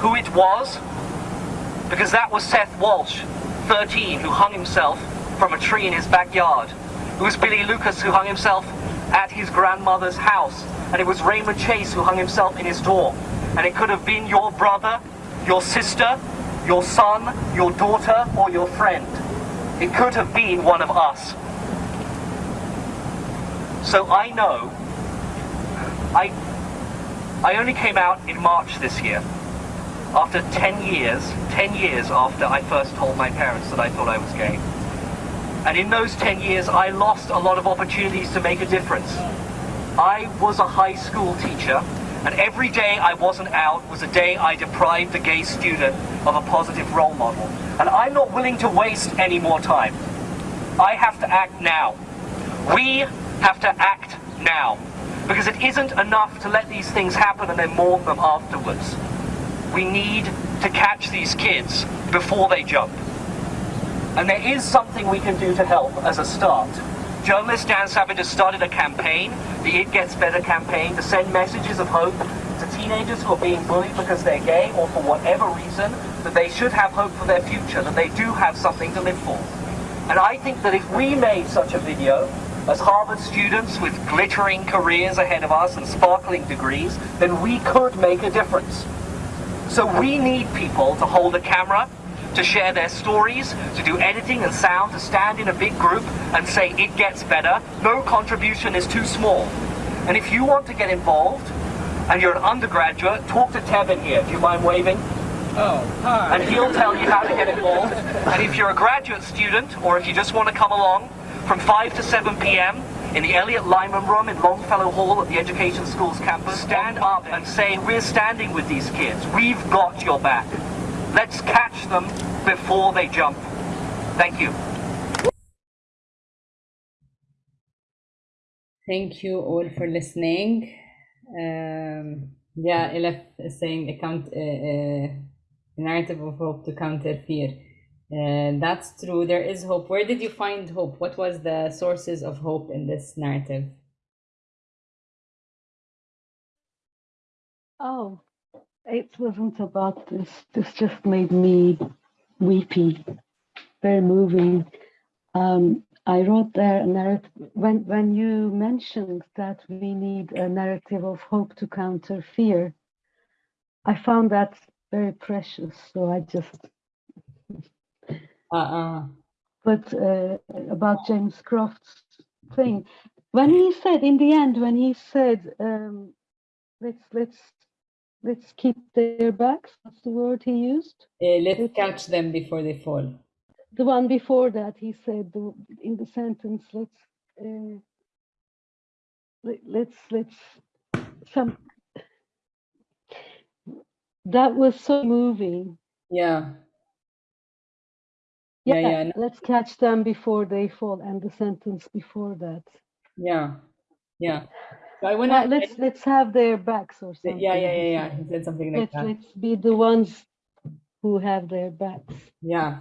[SPEAKER 10] who it was, because that was Seth Walsh, 13, who hung himself from a tree in his backyard. It was Billy Lucas who hung himself at his grandmother's house. And it was Raymond Chase who hung himself in his door. And it could have been your brother, your sister, your son, your daughter, or your friend. It could have been one of us. So I know, I, I only came out in March this year, after 10 years, 10 years after I first told my parents that I thought I was gay. And in those 10 years, I lost a lot of opportunities to make a difference. I was a high school teacher, and every day I wasn't out was a day I deprived the gay student of a positive role model. And I'm not willing to waste any more time. I have to act now. We have to act now. Because it isn't enough to let these things happen and then mourn them afterwards. We need to catch these kids before they jump. And there is something we can do to help as a start. Journalist Dan Savage has started a campaign, the It Gets Better campaign, to send messages of hope to teenagers who are being bullied because they're gay or for whatever reason, that they should have hope for their future, that they do have something to live for. And I think that if we made such a video, as Harvard students with glittering careers ahead of us and sparkling degrees, then we could make a difference. So we need people to hold a camera, to share their stories, to do editing and sound, to stand in a big group and say it gets better. No contribution is too small. And if you want to get involved, and you're an undergraduate, talk to Tevin here. Do you mind waving?
[SPEAKER 11] Oh, hi.
[SPEAKER 10] And he'll tell you how to get involved. And if you're a graduate student, or if you just want to come along, from 5 to 7 p.m., in the Eliot Lyman Room in Longfellow Hall at the Education Schools campus, stand up and say, we're standing with these kids. We've got your back. Let's catch them before they jump. Thank you.
[SPEAKER 2] Thank you all for listening. Um, yeah, Elif is saying account, uh, uh, narrative of hope to counter fear. Uh, that's true. There is hope. Where did you find hope? What was the sources of hope in this narrative?
[SPEAKER 12] Oh, it wasn't about this. This just made me weepy, very moving. Um, I wrote there a narrative when when you mentioned that we need a narrative of hope to counter fear. I found that very precious, so I just.
[SPEAKER 2] Uh-uh.
[SPEAKER 12] But uh, about James Croft's thing, when he said in the end, when he said, um, "Let's let's let's keep their backs," what's the word he used?
[SPEAKER 2] Uh, let's catch them before they fall.
[SPEAKER 12] The one before that he said the, in the sentence let's uh, let, let's let's some that was so moving.
[SPEAKER 2] Yeah.
[SPEAKER 12] Yeah,
[SPEAKER 2] yeah, yeah.
[SPEAKER 12] let's catch them before they fall and the sentence before that.
[SPEAKER 2] Yeah yeah so I
[SPEAKER 12] wanna, let's let's have their backs or something
[SPEAKER 2] yeah yeah yeah yeah. He said something like
[SPEAKER 12] let's,
[SPEAKER 2] that.
[SPEAKER 12] let's be the ones who have their backs.
[SPEAKER 2] Yeah.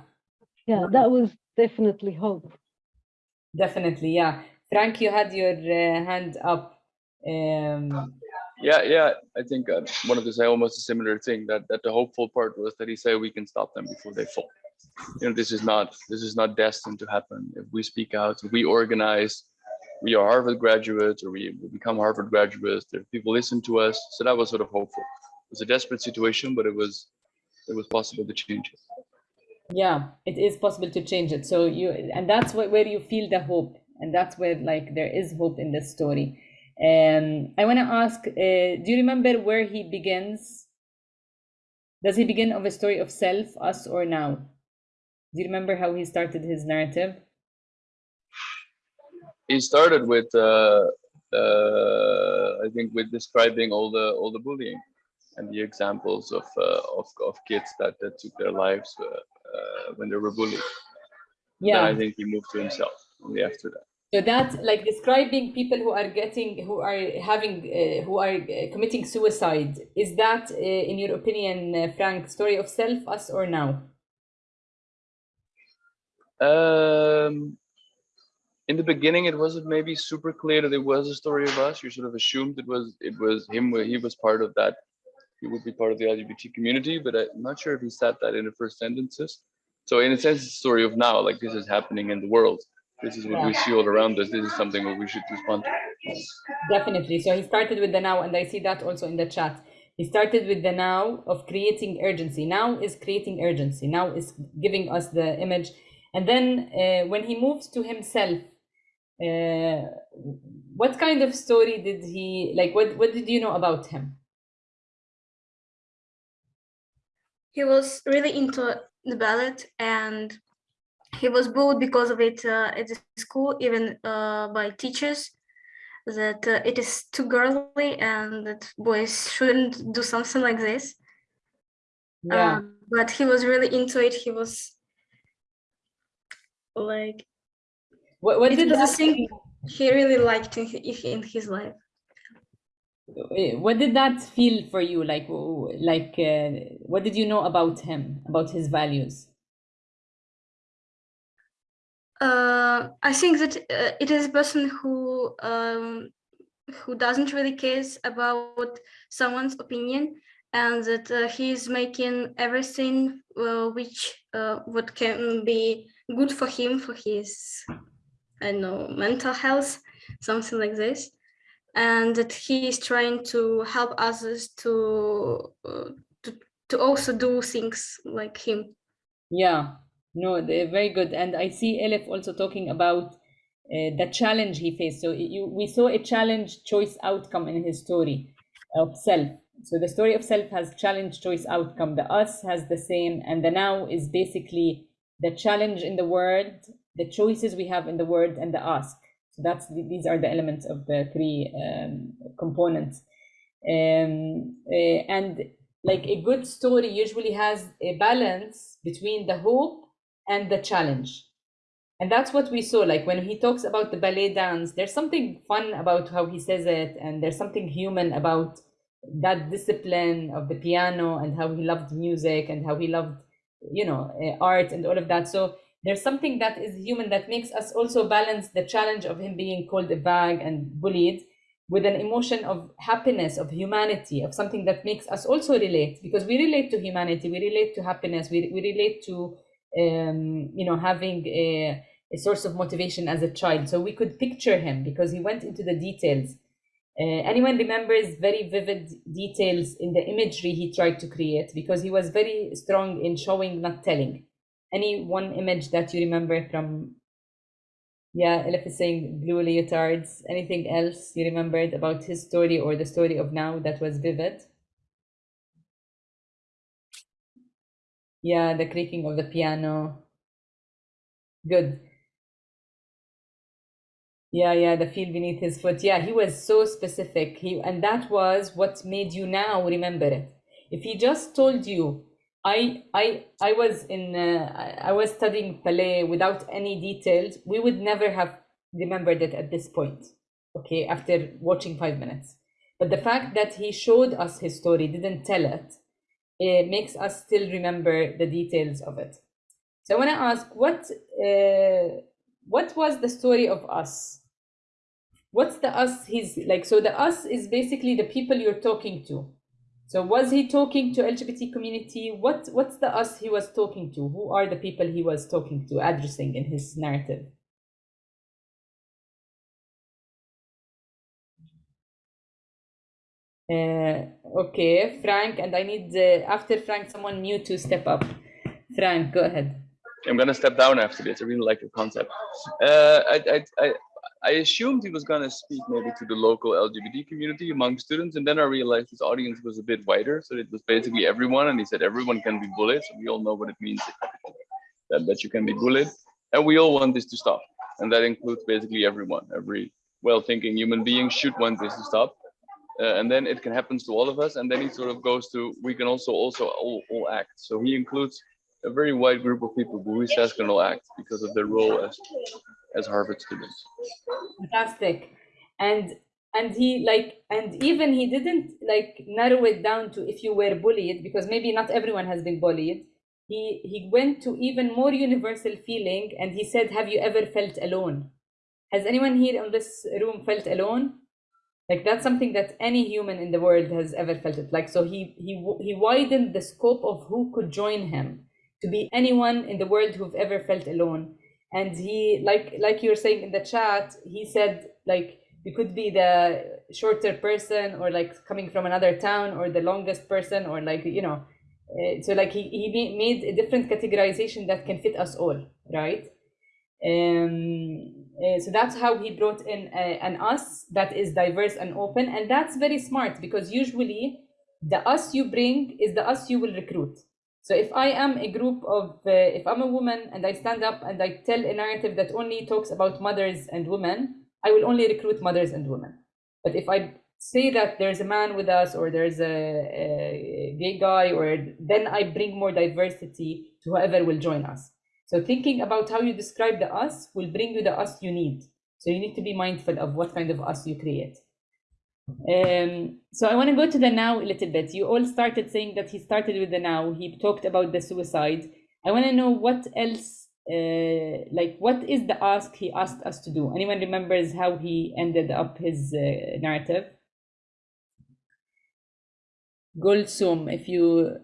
[SPEAKER 12] Yeah that was definitely hope.
[SPEAKER 2] Definitely yeah. Frank you had your uh, hand up um
[SPEAKER 13] yeah yeah. I think uh, wanted to say almost a similar thing that that the hopeful part was that he said we can stop them before they fall. You know this is not this is not destined to happen. If we speak out if we organize we are harvard graduates or we become harvard graduates if people listen to us so that was sort of hopeful. It was a desperate situation but it was it was possible to change it.
[SPEAKER 2] Yeah it is possible to change it. So you and that's where, where you feel the hope and that's where like there is hope in this story. And um, i want to ask uh, do you remember where he begins? Does he begin of a story of self us or now? Do you remember how he started his narrative
[SPEAKER 13] he started with uh, uh i think with describing all the all the bullying and the examples of uh, of, of kids that, that took their lives uh, uh, when they were bullied.
[SPEAKER 2] Yeah,
[SPEAKER 13] I think he moved to himself only after that.
[SPEAKER 2] So that like describing people who are getting, who are having, uh, who are committing suicide, is that, uh, in your opinion, uh, Frank, story of self, us, or now?
[SPEAKER 13] Um, in the beginning, it wasn't maybe super clear that it was a story of us. You sort of assumed it was it was him. Where he was part of that. He would be part of the LGBT community, but I'm not sure if he said that in the first sentences. So in a sense, it's a story of now. Like this is happening in the world this is what we see all around us. This is something that we should respond to.
[SPEAKER 2] Definitely. So he started with the now, and I see that also in the chat. He started with the now of creating urgency. Now is creating urgency. Now is giving us the image. And then uh, when he moves to himself, uh, what kind of story did he like? What what did you know about him?
[SPEAKER 6] He was really into the ballet and he was bullied because of it uh, at the school, even uh, by teachers, that uh, it is too girly and that boys shouldn't do something like this.
[SPEAKER 2] Yeah.
[SPEAKER 6] Um, but he was really into it. He was like,
[SPEAKER 2] what, what
[SPEAKER 6] it
[SPEAKER 2] did that
[SPEAKER 6] thing he really liked in, in his life.
[SPEAKER 2] What did that feel for you? Like, like, uh, what did you know about him, about his values?
[SPEAKER 6] Uh, I think that uh, it is a person who um, who doesn't really cares about someone's opinion and that uh, is making everything uh, which uh, what can be good for him for his I know mental health something like this and that he is trying to help others to uh, to to also do things like him
[SPEAKER 2] yeah no, they're very good. And I see Elif also talking about uh, the challenge he faced. So you, we saw a challenge choice outcome in his story of self. So the story of self has challenge choice outcome. The us has the same, and the now is basically the challenge in the word, the choices we have in the word, and the ask. So that's these are the elements of the three um, components. Um, uh, and like a good story usually has a balance between the hope and the challenge. And that's what we saw. Like when he talks about the ballet dance, there's something fun about how he says it, and there's something human about that discipline of the piano and how he loved music and how he loved, you know, uh, art and all of that. So there's something that is human that makes us also balance the challenge of him being called a bag and bullied with an emotion of happiness, of humanity, of something that makes us also relate because we relate to humanity, we relate to happiness, we, we relate to um, you know, having a, a source of motivation as a child. So we could picture him because he went into the details. Uh, anyone remembers very vivid details in the imagery he tried to create because he was very strong in showing, not telling. Any one image that you remember from, yeah, Elif is saying blue leotards. Anything else you remembered about his story or the story of now that was vivid? Yeah, the creaking of the piano. Good. Yeah, yeah, the feel beneath his foot. Yeah, he was so specific. He and that was what made you now remember it. If he just told you, I I I was in uh, I was studying ballet without any details, we would never have remembered it at this point. Okay, after watching five minutes. But the fact that he showed us his story, didn't tell it, it makes us still remember the details of it. So I want to ask, what uh, what was the story of us? What's the us he's like? So the us is basically the people you're talking to. So was he talking to LGBT community? What what's the us he was talking to? Who are the people he was talking to, addressing in his narrative? Uh, okay, Frank, and I need uh, after Frank someone new to step up. Frank, go ahead.
[SPEAKER 13] I'm gonna step down after this. I really like the concept. Uh, I, I, I, I assumed he was gonna speak maybe to the local LGBT community among students, and then I realized his audience was a bit wider, so it was basically everyone, and he said everyone can be bullied. So we all know what it means that, that you can be bullied, and we all want this to stop, and that includes basically everyone. Every well-thinking human being should want this to stop uh, and then it can happen to all of us and then he sort of goes to we can also also all, all act so he includes a very wide group of people who he says can all act because of their role as as harvard students.
[SPEAKER 2] Fantastic. And and he like and even he didn't like narrow it down to if you were bullied because maybe not everyone has been bullied. He he went to even more universal feeling and he said have you ever felt alone? Has anyone here in this room felt alone? Like that's something that any human in the world has ever felt it. Like so he he he widened the scope of who could join him to be anyone in the world who've ever felt alone and he like like you were saying in the chat he said like you could be the shorter person or like coming from another town or the longest person or like you know uh, so like he, he made a different categorization that can fit us all right? Um uh, so that's how he brought in uh, an us that is diverse and open. And that's very smart because usually the us you bring is the us you will recruit so if i am a group of uh, if i'm a woman and i stand up and i tell a narrative that only talks about mothers and women i will only recruit mothers and women but if i say that there's a man with us or there's a, a gay guy or then i bring more diversity to whoever will join us so thinking about how you describe the us will bring you the us you need. So you need to be mindful of what kind of us you create. Um, so I want to go to the now a little bit. You all started saying that he started with the now. He talked about the suicide. I want to know what else, uh, like what is the ask he asked us to do? Anyone remembers how he ended up his uh, narrative? Gulsum, if you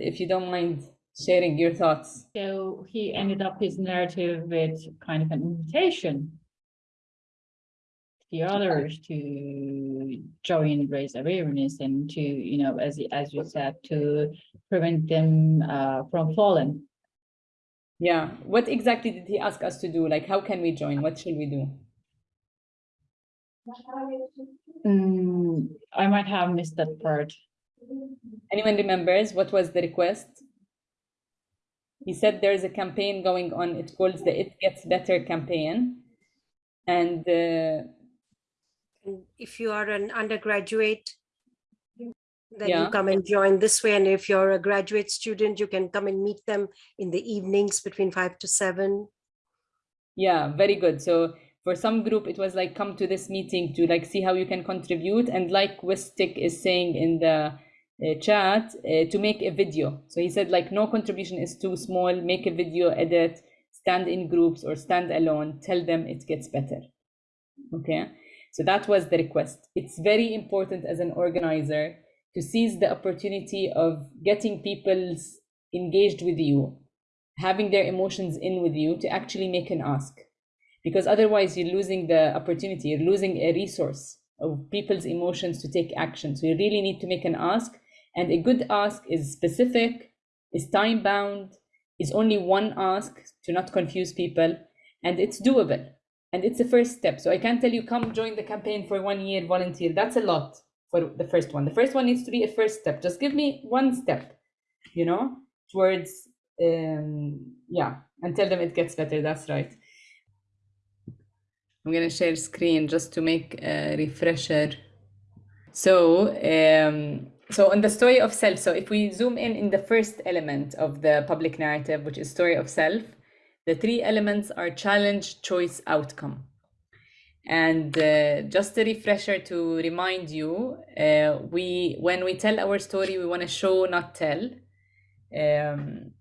[SPEAKER 2] if you don't mind sharing your thoughts.
[SPEAKER 11] So he ended up his narrative with kind of an invitation the others to join raise awareness and to, you know, as as you said, to prevent them uh, from falling.
[SPEAKER 2] Yeah. What exactly did he ask us to do? Like, how can we join? What should we do?
[SPEAKER 11] Mm, I might have missed that part.
[SPEAKER 2] Anyone remembers what was the request? he said there's a campaign going on. It's called the It Gets Better campaign. And uh,
[SPEAKER 14] if you are an undergraduate, then
[SPEAKER 2] Yeah.
[SPEAKER 14] you come and join this way. And if you're a graduate student, you can come and meet them in the evenings between five to seven.
[SPEAKER 2] yeah, very good. So for some group, it was like come to this meeting to like see how you can contribute. And like Wistik is saying in the uh, chat, uh, to make a video. So he said like no contribution is too small. Make a video, edit, stand in groups or stand alone. Tell them it gets better. Okay, so that was the request. It's very important as an organizer to seize the opportunity of getting people engaged with you, having their emotions in with you to actually make an ask. Because otherwise, you're losing the opportunity, you're losing a resource of people's emotions to take action. So you really need to make an ask. And a good ask is specific, is time bound, is only one ask to not confuse people, and it's doable. And it's a first step. So I can't tell you, come join the campaign for one year, volunteer. That's a lot for the first one. The first one needs to be a first step. Just give me one step, you know, towards, um, yeah, and tell them it gets better. That's right. I'm gonna share screen just to make a refresher. So, um, so on the story of self, so if we zoom in in the first element of the public narrative, which is story of self, the three elements are challenge, choice, outcome. And uh, just a refresher to remind you, uh, we when we tell our story, we want to show, not tell. Um,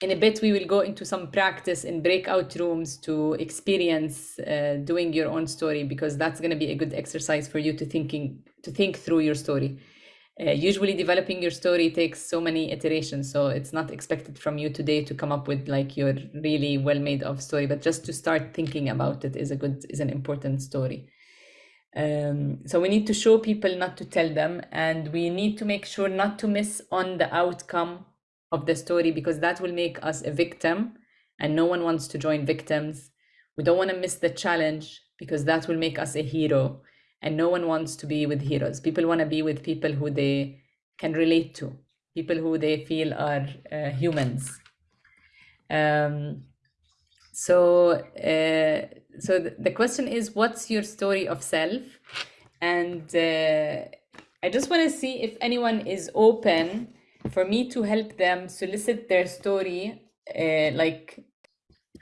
[SPEAKER 2] in a bit, we will go into some practice in breakout rooms to experience uh, doing your own story because that's going to be a good exercise for you to thinking to think through your story. Uh, usually, developing your story takes so many iterations, so it's not expected from you today to come up with like your really well made of story, but just to start thinking about it is a good is an important story. Um, so we need to show people, not to tell them, and we need to make sure not to miss on the outcome of the story because that will make us a victim and no one wants to join victims. We don't want to miss the challenge because that will make us a hero and no one wants to be with heroes. People want to be with people who they can relate to, people who they feel are uh, humans. Um, so, uh, so th- the question is, what's your story of self? And uh, I just want to see if anyone is open for me to help them solicit their story, uh, like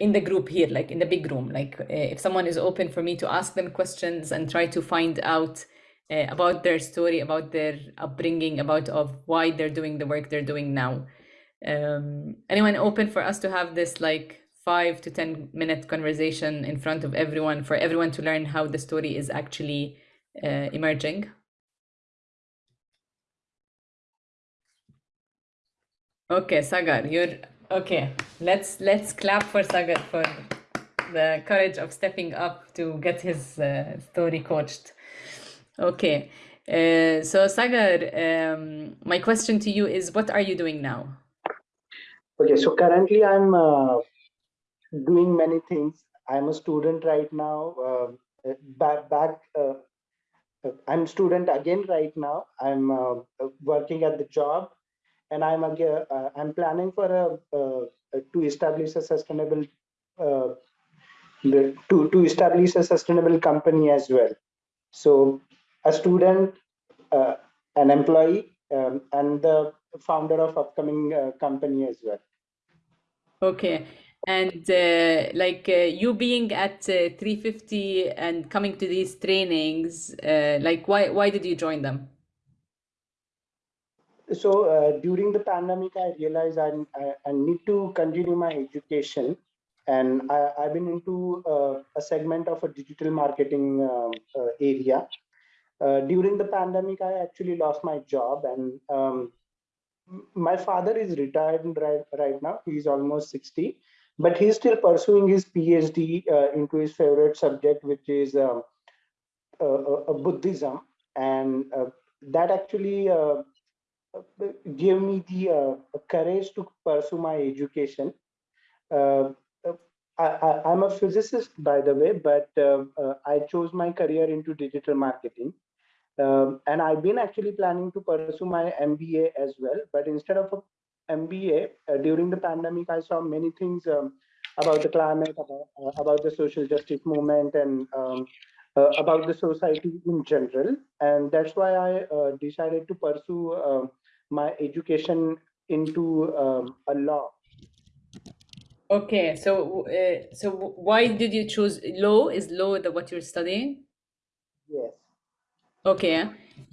[SPEAKER 2] in the group here, like in the big room. Like uh, if someone is open for me to ask them questions and try to find out uh, about their story, about their upbringing, about of why they're doing the work they're doing now. Um, anyone open for us to have this like five to 10 minute conversation in front of everyone for everyone to learn how the story is actually uh, emerging? Okay, Sagar, you're okay. Let's let's clap for Sagar for the courage of stepping up to get his uh, story coached. Okay, uh, so Sagar, um, my question to you is, what are you doing now?
[SPEAKER 15] Okay, so currently I'm uh, doing many things. I'm a student right now. Uh, back back. Uh, I'm student again right now. I'm uh, working at the job, and I'm. Uh, I'm planning for a to establish a sustainable to to establish a sustainable company as well. So a student, uh, an employee, um, and the founder of upcoming uh, company as well.
[SPEAKER 2] Okay. And uh, like uh, you being at uh, 350 and coming to these trainings, uh, like why why did you join them?
[SPEAKER 15] So during the pandemic, I realized I, I, I need to continue my education and I, have been into uh, a segment of a digital marketing uh, uh, area. during the pandemic, I actually lost my job, and um, my father is retired right, right now. He's almost 60, but he's still pursuing his PhD into his favorite subject, which is um, Buddhism, and that actually gave me the courage to pursue my education. Uh, I, am a physicist, by the way, but uh, uh, I chose my career into digital marketing. Um, and I've been actually planning to pursue my MBA as well. But instead of MBA, uh, during the pandemic, I saw many things um, about the climate, about, uh, about, the social justice movement, and um, uh, about the society in general. And that's why I uh, decided to pursue my education into um, a law
[SPEAKER 2] Okay, so uh, so why did you choose law? Is law the what you're studying?
[SPEAKER 15] Yes.
[SPEAKER 2] Okay.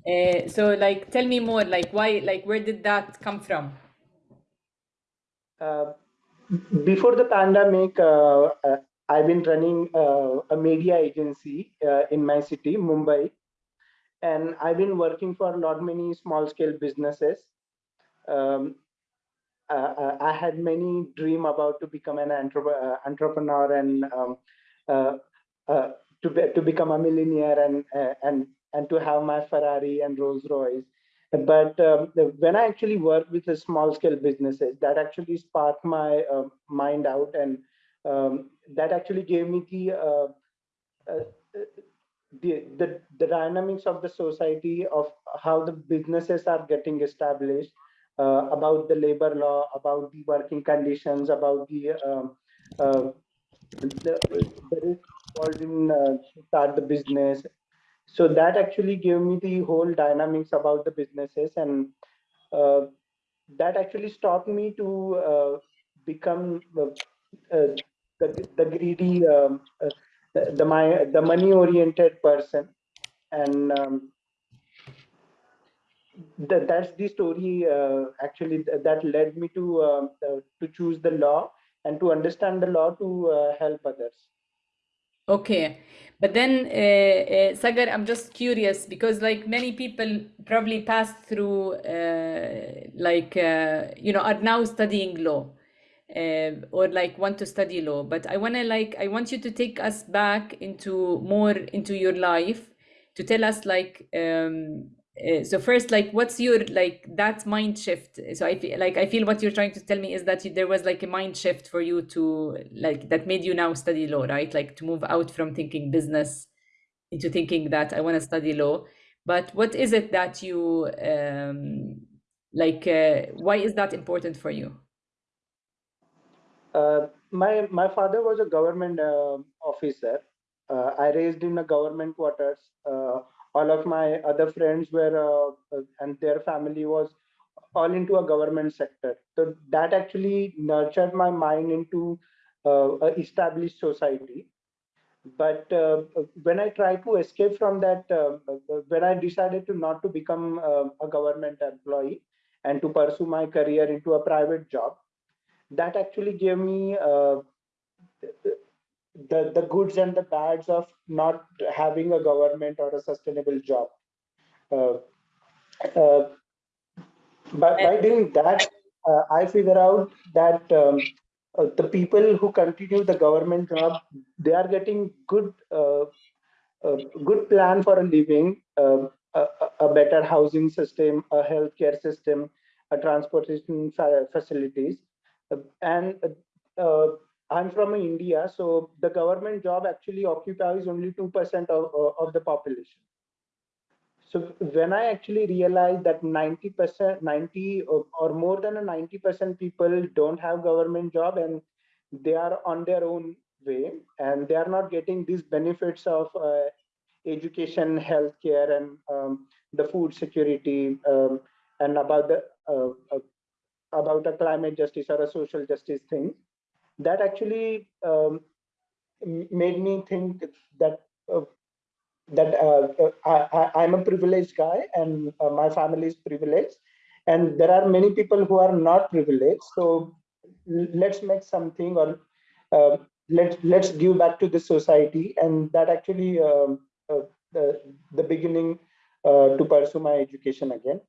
[SPEAKER 2] Uh, so like tell me more like why like where did that come from?
[SPEAKER 15] Uh, before the pandemic, uh, uh I've been running uh, a media agency uh, in my city, Mumbai, and I've been working for a lot many small scale businesses. Um, uh, uh, I had many dream about to become an uh, entrepreneur and um, to be, to become a millionaire and and and to have my Ferrari and Rolls Royce. But um, when I actually worked with the small scale businesses, that actually sparked my uh, mind out, and um, that actually gave me the, uh, uh, the the the dynamics of the society of how the businesses are getting established, uh, about the labor law, about the working conditions, about the, um, uh, the, involved in uh, start the business. So that actually gave me the whole dynamics about the businesses and uh, that actually stopped me to uh, become uh, the, the greedy, um, the, my, the money oriented person. And um, that, that's the story uh, actually that led me to uh, uh, to choose the law and to understand the law to uh, help others.
[SPEAKER 2] Okay. But then uh, uh, sagar i'm just curious because like many people probably passed through like you know are now studying law or like want to study law. But i want to like i want you to take us back into more into your life to tell us like um, uh, so first like what's your like that mind shift? So i feel like i feel what you're trying to tell me is that there was like a mind shift for you to like that made you now study law right? Like to move out from thinking business into thinking that i want to study law. But what is it that you um like uh, why is that important for you
[SPEAKER 15] uh, my my father was a government uh, officer. Uh, i raised in a government quarters. Uh, all of my other friends were uh, and their family was all into a government sector. So that actually nurtured my mind into uh, established society. But when i tried to escape from that when i decided to not to become a government employee and to pursue my career into a private job that actually gave me uh, the the goods and the bads of not having a government or a sustainable job. Uh, uh, by, by doing that i figure out that um, uh, the people who continue the government job, they are getting good, uh, uh, good plan for a living, um, a, a, better housing system, a healthcare system, a transportation facilities, uh, and uh, I'm from India, so the government job actually occupies only two percent of of the population. So when I actually realized that 90%, 90 or, or more than a 90% people don't have government job and they are on their own way and they are not getting these benefits of uh, education, healthcare, and um, the food security, um, and about the uh, uh, about a climate justice or a social justice thing. That actually um, made me think that uh, that uh, uh I, am a privileged guy and uh, my family is privileged and there are many people who are not privileged so let's make something or uh, let's let's give back to the society and that actually um, uh, the, the beginning uh, to pursue my education again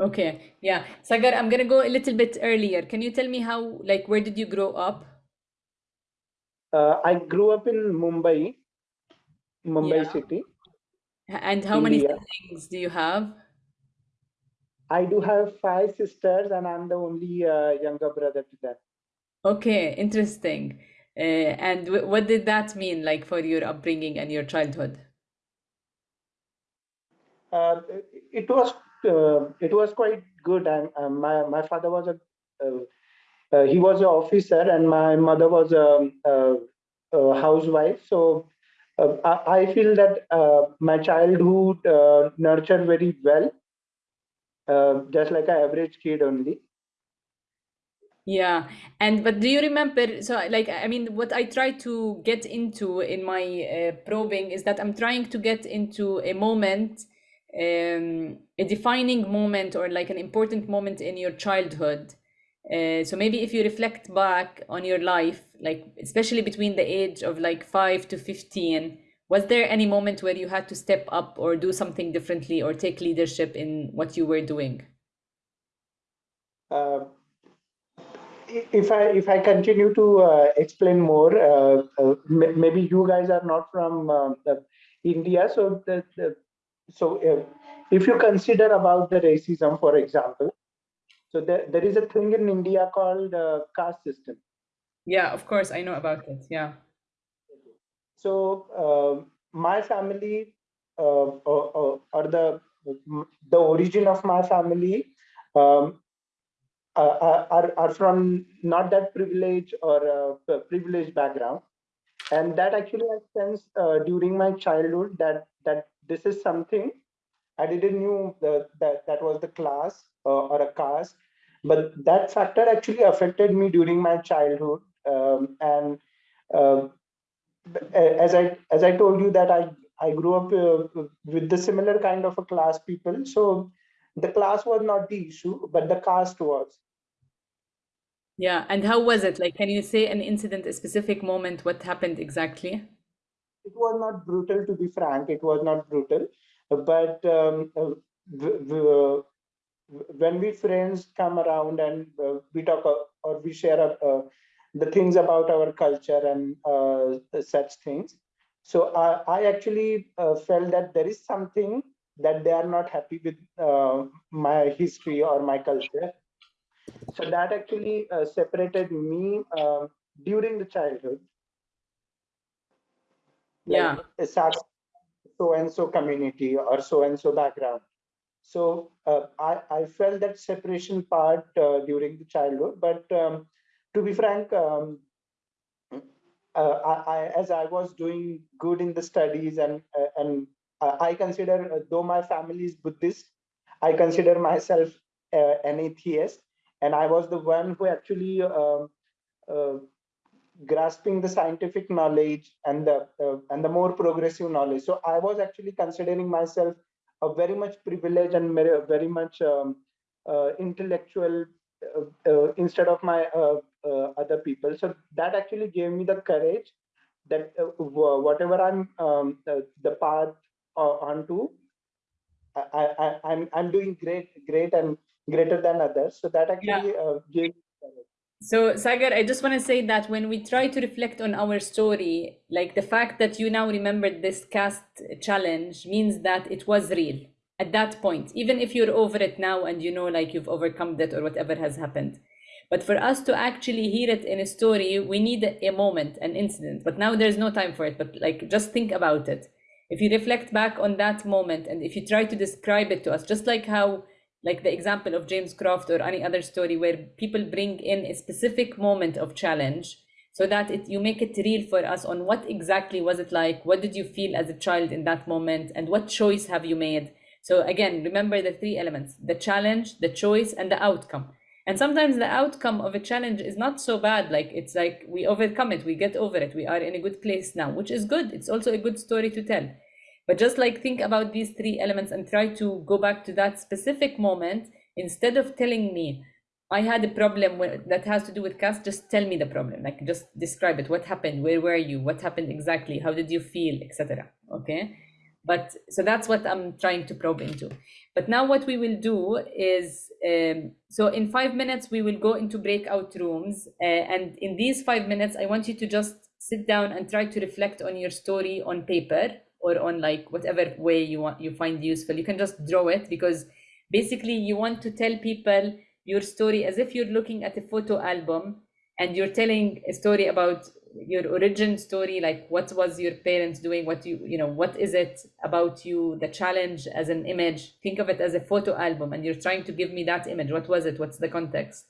[SPEAKER 2] okay yeah sagar i'm gonna go a little bit earlier can you tell me how like where did you grow up
[SPEAKER 15] i grew up in mumbai Mumbai yeah. city.
[SPEAKER 2] And how India. many siblings do you have?
[SPEAKER 15] I do have five sisters, and I'm the only uh, younger brother to them.
[SPEAKER 2] Okay, interesting. Uh, and what did that mean, like for your upbringing and your childhood?
[SPEAKER 15] Uh, it was uh, it was quite good. And my my father was a uh, uh, he was an officer, and my mother was a, a, a housewife. So uh, I feel that uh, my childhood uh, nurtured very well, uh, just like an average kid only.
[SPEAKER 2] Yeah, and but do you remember? So, like, I mean, what I try to get into in my uh, probing is that I'm trying to get into a moment, um, a defining moment, or like an important moment in your childhood uh, so maybe if you reflect back on your life, like especially between the age of like five to 15, was there any moment where you had to step up or do something differently or take leadership in what you were doing?
[SPEAKER 15] Uh, if I if I continue to uh, explain more, uh, uh maybe you guys are not from uh, India, so the, the so if you consider about the racism, for example, so there, there is a thing in India called uh, caste system.
[SPEAKER 2] Yeah, of course, I know about it. Yeah.
[SPEAKER 15] So uh, my family uh, or, or, the the origin of my family um, are, are from not that privilege or uh, privileged background and that actually I sensed uh, during my childhood that that this is something I didn't knew that that, that was the class uh, or a caste, but that factor actually affected me during my childhood. Um, and uh, as I as I told you that I I grew up uh, with the similar kind of a class people. So the class was not the issue, but the caste was.
[SPEAKER 2] Yeah, and how was it? Like, can you say an incident, a specific moment, what happened exactly?
[SPEAKER 15] It was not brutal, to be frank. It was not brutal but um, uh, when we friends come around and uh, we talk uh, or we share uh, the things about our culture and uh, such things. So I, I actually uh, felt that there is something that they are not happy with my history or my culture. So that actually separated me um, during the childhood.
[SPEAKER 2] Yeah.
[SPEAKER 15] like, so and so community or so and so background. So uh, I, I felt that separation part uh, during the childhood, but um, to be frank, um, uh, I, I, as I was doing good in the studies and uh, and I consider, though my family is Buddhist, I consider myself uh, an atheist, and I was the one who actually um, uh, grasping the scientific knowledge and the uh, and the more progressive knowledge. So I was actually considering myself a very much privileged and very, very much um, uh, intellectual uh, uh, instead of my other people. So that actually gave me the courage that whatever I'm um, the path onto, I, I, I'm I'm doing great, great and greater than others. So that actually yeah. gave
[SPEAKER 2] so Sagar, I just want to say that when we try to reflect on our story, like the fact that you now remembered this caste challenge means that it was real at that point, even if you're over it now and you know like you've overcome it or whatever has happened. But for us to actually hear it in a story, we need a moment, an incident. But now there's no time for it. But like just think about it. If you reflect back on that moment and if you try to describe it to us, just like how like the example of James Croft or any other story where people bring in a specific moment of challenge so that it, you make it real for us on what exactly was it like what did you feel as a child in that moment and what choice have you made. So again remember the three elements the challenge the choice and the outcome. And sometimes the outcome of a challenge is not so bad like it's like we overcome it we get over it we are in a good place now which is good. It's also a good story to tell but just like think about these three elements and try to go back to that specific moment instead of telling me I had a problem that has to do with caste, just tell me the problem. Like just describe it. What happened? Where were you? What happened exactly? How did you feel? Etc. Okay. But so that's what I'm trying to probe into. But now what we will do is, um, so in five minutes, we will go into breakout rooms. Uh, and in these five minutes, I want you to just sit down and try to reflect on your story on paper or on like whatever way you want you find useful. You can just draw it because basically you want to tell people your story as if you're looking at a photo album and you're telling a story about your origin story like what was your parents doing? What you you know what is it about you the challenge as an image? Think of it as a photo album and you're trying to give me that image. What was it? What's the context?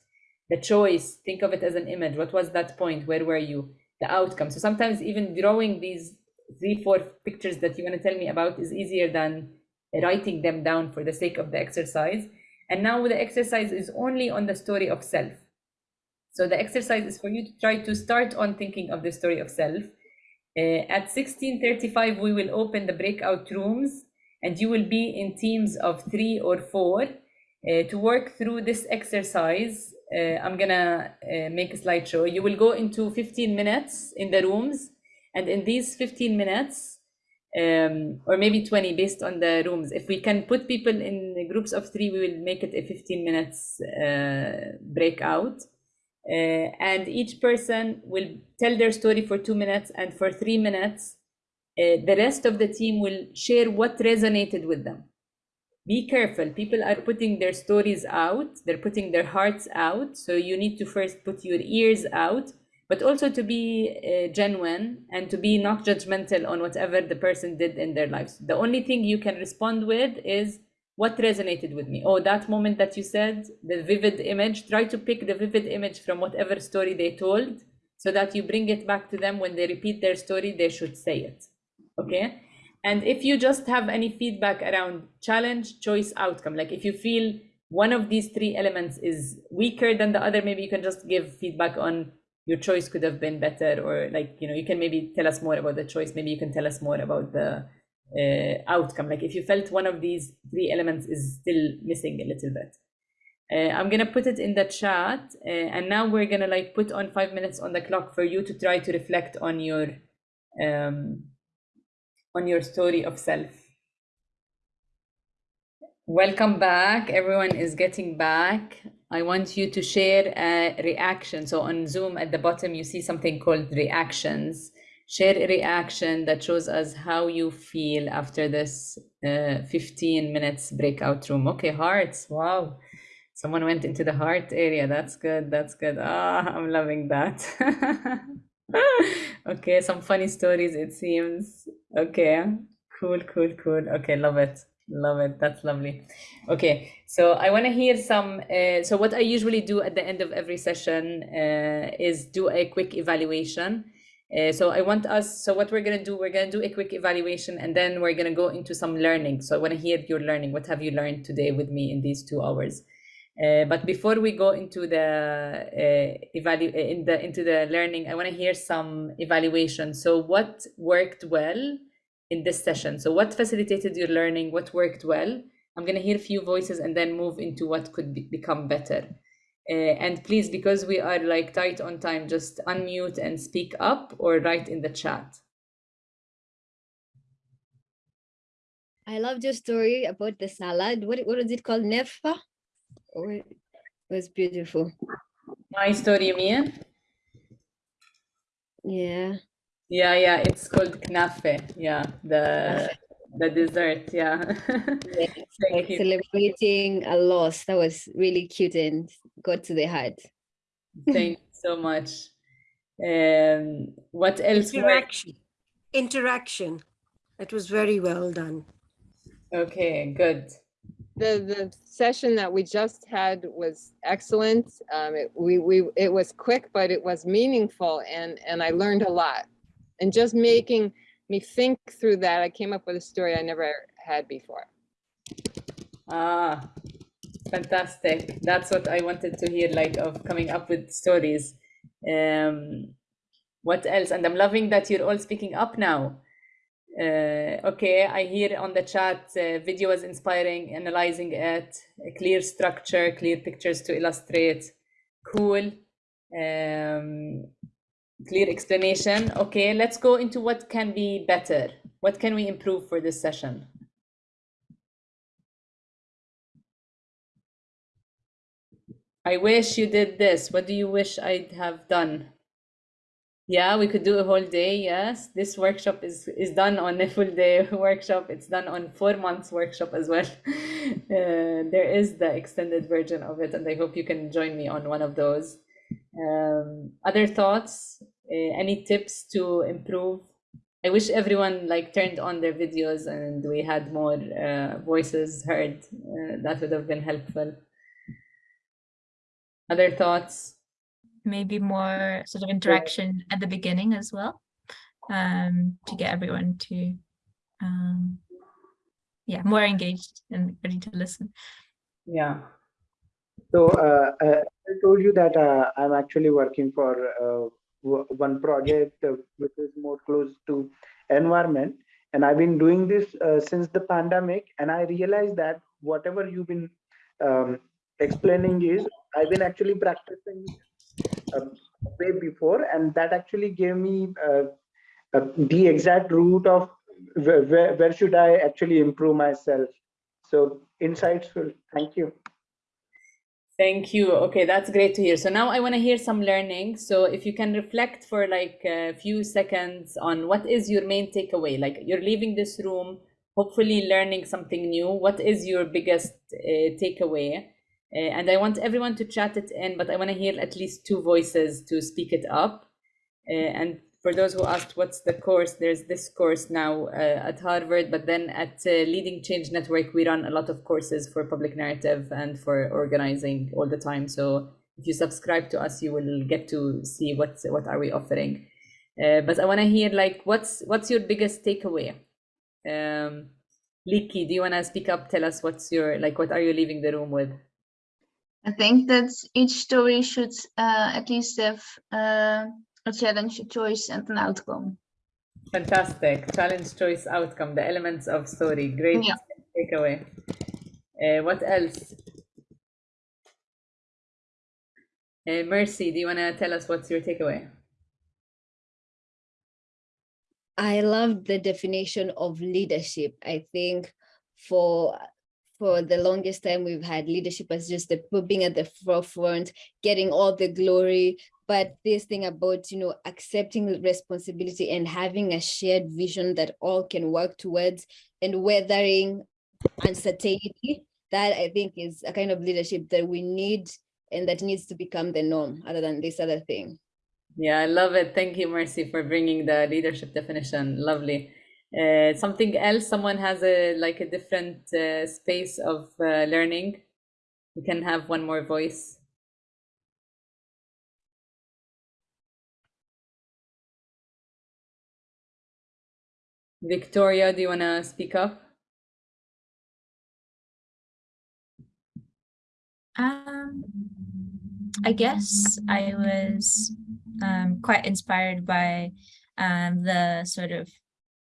[SPEAKER 2] The choice think of it as an image. What was that point? Where were you? The outcome. So sometimes even drawing these three, four pictures that you want to tell me about is easier than writing them down for the sake of the exercise. And now the exercise is only on the story of self. So the exercise is for you to try to start on thinking of the story of self. Uh, at 1635, we will open the breakout rooms and you will be in teams of three or four uh, to work through this exercise. Uh, I'm gonna uh, make a slideshow. You will go into 15 minutes in the rooms and in these 15 minutes, um, or maybe 20 based on the rooms, if we can put people in groups of three, we will make it a 15 minutes uh, breakout. Uh, and each person will tell their story for two minutes and for three minutes, uh, the rest of the team will share what resonated with them. Be careful, people are putting their stories out, they're putting their hearts out. So you need to first put your ears out but also to be uh, genuine and to be not judgmental on whatever the person did in their lives. The only thing you can respond with is what resonated with me. Oh, that moment that you said, the vivid image, try to pick the vivid image from whatever story they told so that you bring it back to them when they repeat their story, they should say it. Okay. And if you just have any feedback around challenge, choice, outcome, like if you feel one of these three elements is weaker than the other, maybe you can just give feedback on your choice could have been better or like you know you can maybe tell us more about the choice. Maybe you can tell us more about the uh, outcome. Like if you felt one of these three elements is still missing a little bit. Uh, i'm gonna put it in the chat uh, and now we're gonna like put on five minutes on the clock for you to try to reflect on your um, on your story of self. Welcome back. Everyone is getting back I want you to share a reaction. So on Zoom at the bottom, you see something called reactions. Share a reaction that shows us how you feel after this uh, 15 minutes breakout room. Okay, hearts. Wow. Someone went into the heart area. That's good. That's good. Ah, I'm loving that. okay, some funny stories, it seems. Okay, cool, cool, cool. Okay, love it. Love it. That's lovely. Okay, so I want to hear some. Uh, so what I usually do at the end of every session uh, is do a quick evaluation. Uh, so I want us, so what we're gonna do, we're gonna do a quick evaluation and then we're gonna go into some learning. So I wanna hear your learning. What have you learned today with me in these two hours? Uh, but before we go into the uh, evalu in the into the learning, I want to hear some evaluation. So what worked well in this session? So what facilitated your learning? What worked well? I'm going to hear a few voices and then move into what could be, become better. Uh, and please, because we are like tight on time, just unmute and speak up or write in the chat.
[SPEAKER 9] I loved your story about the salad. What what is it called? Nefa? Oh, it was beautiful.
[SPEAKER 2] My story, Mia?
[SPEAKER 9] Yeah.
[SPEAKER 2] Yeah, yeah, it's called knafe. Yeah, the the dessert. Yeah.
[SPEAKER 9] Yes, like celebrating a loss. That was really cute and got to the heart.
[SPEAKER 2] Thank you so much. Um, what else?
[SPEAKER 14] Interaction. Interaction. It was very well done.
[SPEAKER 2] Okay, good.
[SPEAKER 5] The the session that we just had was excellent. Um, it, we we it was quick, but it was meaningful, and and I learned a lot. And just making me think through that, I came up with a story I never had before.
[SPEAKER 2] Ah, fantastic. That's what I wanted to hear, like of coming up with stories. Um, what else? And I'm loving that you're all speaking up now. Uh, okay, I hear on the chat, uh, video was inspiring, analyzing it, a clear structure, clear pictures to illustrate. Cool. Um, clear explanation. Okay, let's go into what can be better. What can we improve for this session? I wish you did this. What do you wish I'd have done? Yeah, we could do a whole day. Yes, this workshop is is done on a full day workshop. It's done on four months workshop as well. Uh, there is the extended version of it, and I hope you can join me on one of those. Um, other thoughts? Uh, any tips to improve? I wish everyone like turned on their videos and we had more uh, voices heard. Uh, that would have been helpful. Other thoughts?
[SPEAKER 4] Maybe more sort of interaction at the beginning as well, um, to get everyone to, um, yeah, more engaged and ready to listen.
[SPEAKER 2] Yeah.
[SPEAKER 15] So uh, I told you that uh, I'm actually working for uh, one project uh, which is more close to environment, and I've been doing this uh, since the pandemic, and I realized that whatever you've been um, explaining is I've been actually practicing um, way before, and that actually gave me uh, the exact route of where, where, where should I actually improve myself. So insightful. Thank you.
[SPEAKER 2] Thank you. Okay, that's great to hear. So now I want to hear some learning. So if you can reflect for like a few seconds on what is your main takeaway? Like you're leaving this room, hopefully learning something new. What is your biggest uh, takeaway? Uh, and I want everyone to chat it in, but I want to hear at least two voices to speak it up. Uh, and for those who asked what's the course, there's this course now uh, at Harvard, but then at uh, Leading Change Network, we run a lot of courses for public narrative and for organizing all the time. So if you subscribe to us, you will get to see what what are we offering. Uh, but I want to hear like what's what's your biggest takeaway? Um, Liki, do you want to speak up? Tell us what's your like what are you leaving the room with?
[SPEAKER 16] I think that each story should uh, at least have uh, a challenge, a choice, and an outcome.
[SPEAKER 2] Fantastic. Challenge, choice, outcome, the elements of story. Great yeah. takeaway. Uh, what else? Uh, Mercy, do you want to tell us what's your takeaway?
[SPEAKER 9] I love the definition of leadership. I think for for the longest time we've had leadership as just the being at the forefront, getting all the glory, but this thing about you know accepting responsibility and having a shared vision that all can work towards and weathering uncertainty that i think is a kind of leadership that we need and that needs to become the norm other than this other thing.
[SPEAKER 2] Yeah i love it. Thank you mercy for bringing the leadership definition. Lovely. Uh, something else someone has a like a different uh, space of uh, learning? We can have one more voice Victoria, do you want to speak up?
[SPEAKER 4] Um, I guess I was um, quite inspired by um, the sort of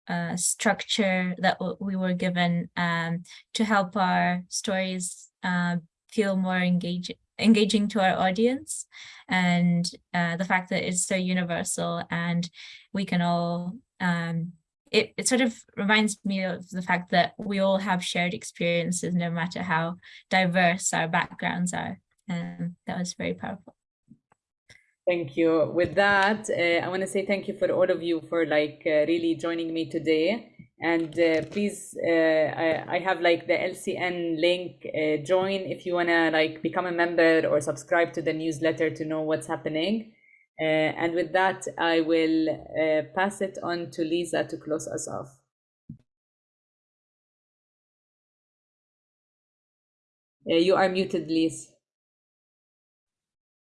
[SPEAKER 4] uh, structure that we were given um, to help our stories uh, feel more engaging engaging to our audience and uh, the fact that it's so universal and we can all um, it, it sort of reminds me of the fact that we all have shared experiences no matter how diverse our backgrounds are and that was very powerful
[SPEAKER 2] Thank you. With that, uh, I want to say thank you for all of you for like uh, really joining me today. And uh, please, uh, I, I have like the LCN link. Uh, join if you want to like become a member or subscribe to the newsletter to know what's happening. Uh, and with that, I will uh, pass it on to Lisa to close us off. Uh, you are muted, Lisa.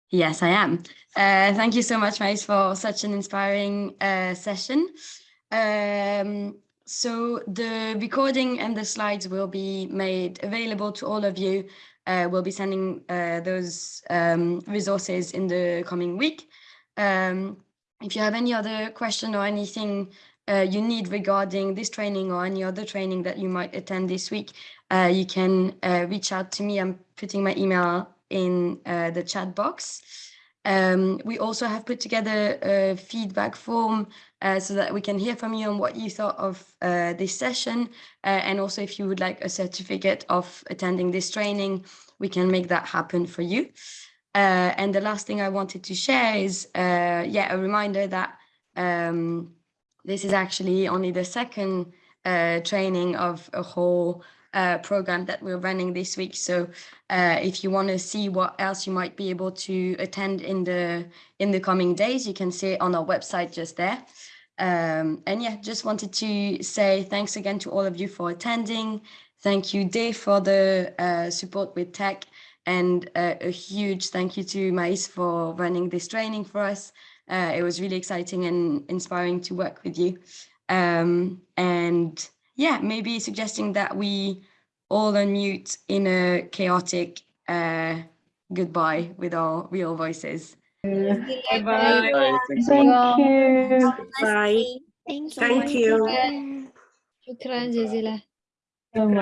[SPEAKER 1] Yes, I am. Uh, thank you so much, Mais, for such an inspiring uh, session. Um, so the recording and the slides will be made available to all of you. Uh, we'll be sending those um, resources in the coming week. Um, if you have any other question or anything uh, you need regarding this training or any other training that you might attend this week, uh, you can uh, reach out to me. I'm putting my email in uh, the chat box. Um, we also have put together a feedback form uh, so that we can hear from you on what you thought of uh, this session. And also if you would like a certificate of attending this training, we can make that happen for you. Uh, and the last thing I wanted to share is, uh, yeah, a reminder that um, this is actually only the second training of a whole uh, program that we're running this week. So uh, if you want to see what else you might be able to attend in the in the coming days, you can see it on our website just there. Um, and yeah, just wanted to say thanks again to all of you for attending. Thank you, Dave, for the uh, support with tech. And uh, a huge thank you to Mais for running this training for us. Uh, it was really exciting and inspiring to work with you. Um, and yeah, maybe suggesting that we all unmute in a chaotic uh, goodbye with our real voices.
[SPEAKER 8] Bye.
[SPEAKER 12] Bye. Thank you.
[SPEAKER 8] Bye.
[SPEAKER 9] Thank you.
[SPEAKER 8] Thank you.
[SPEAKER 12] Thank you.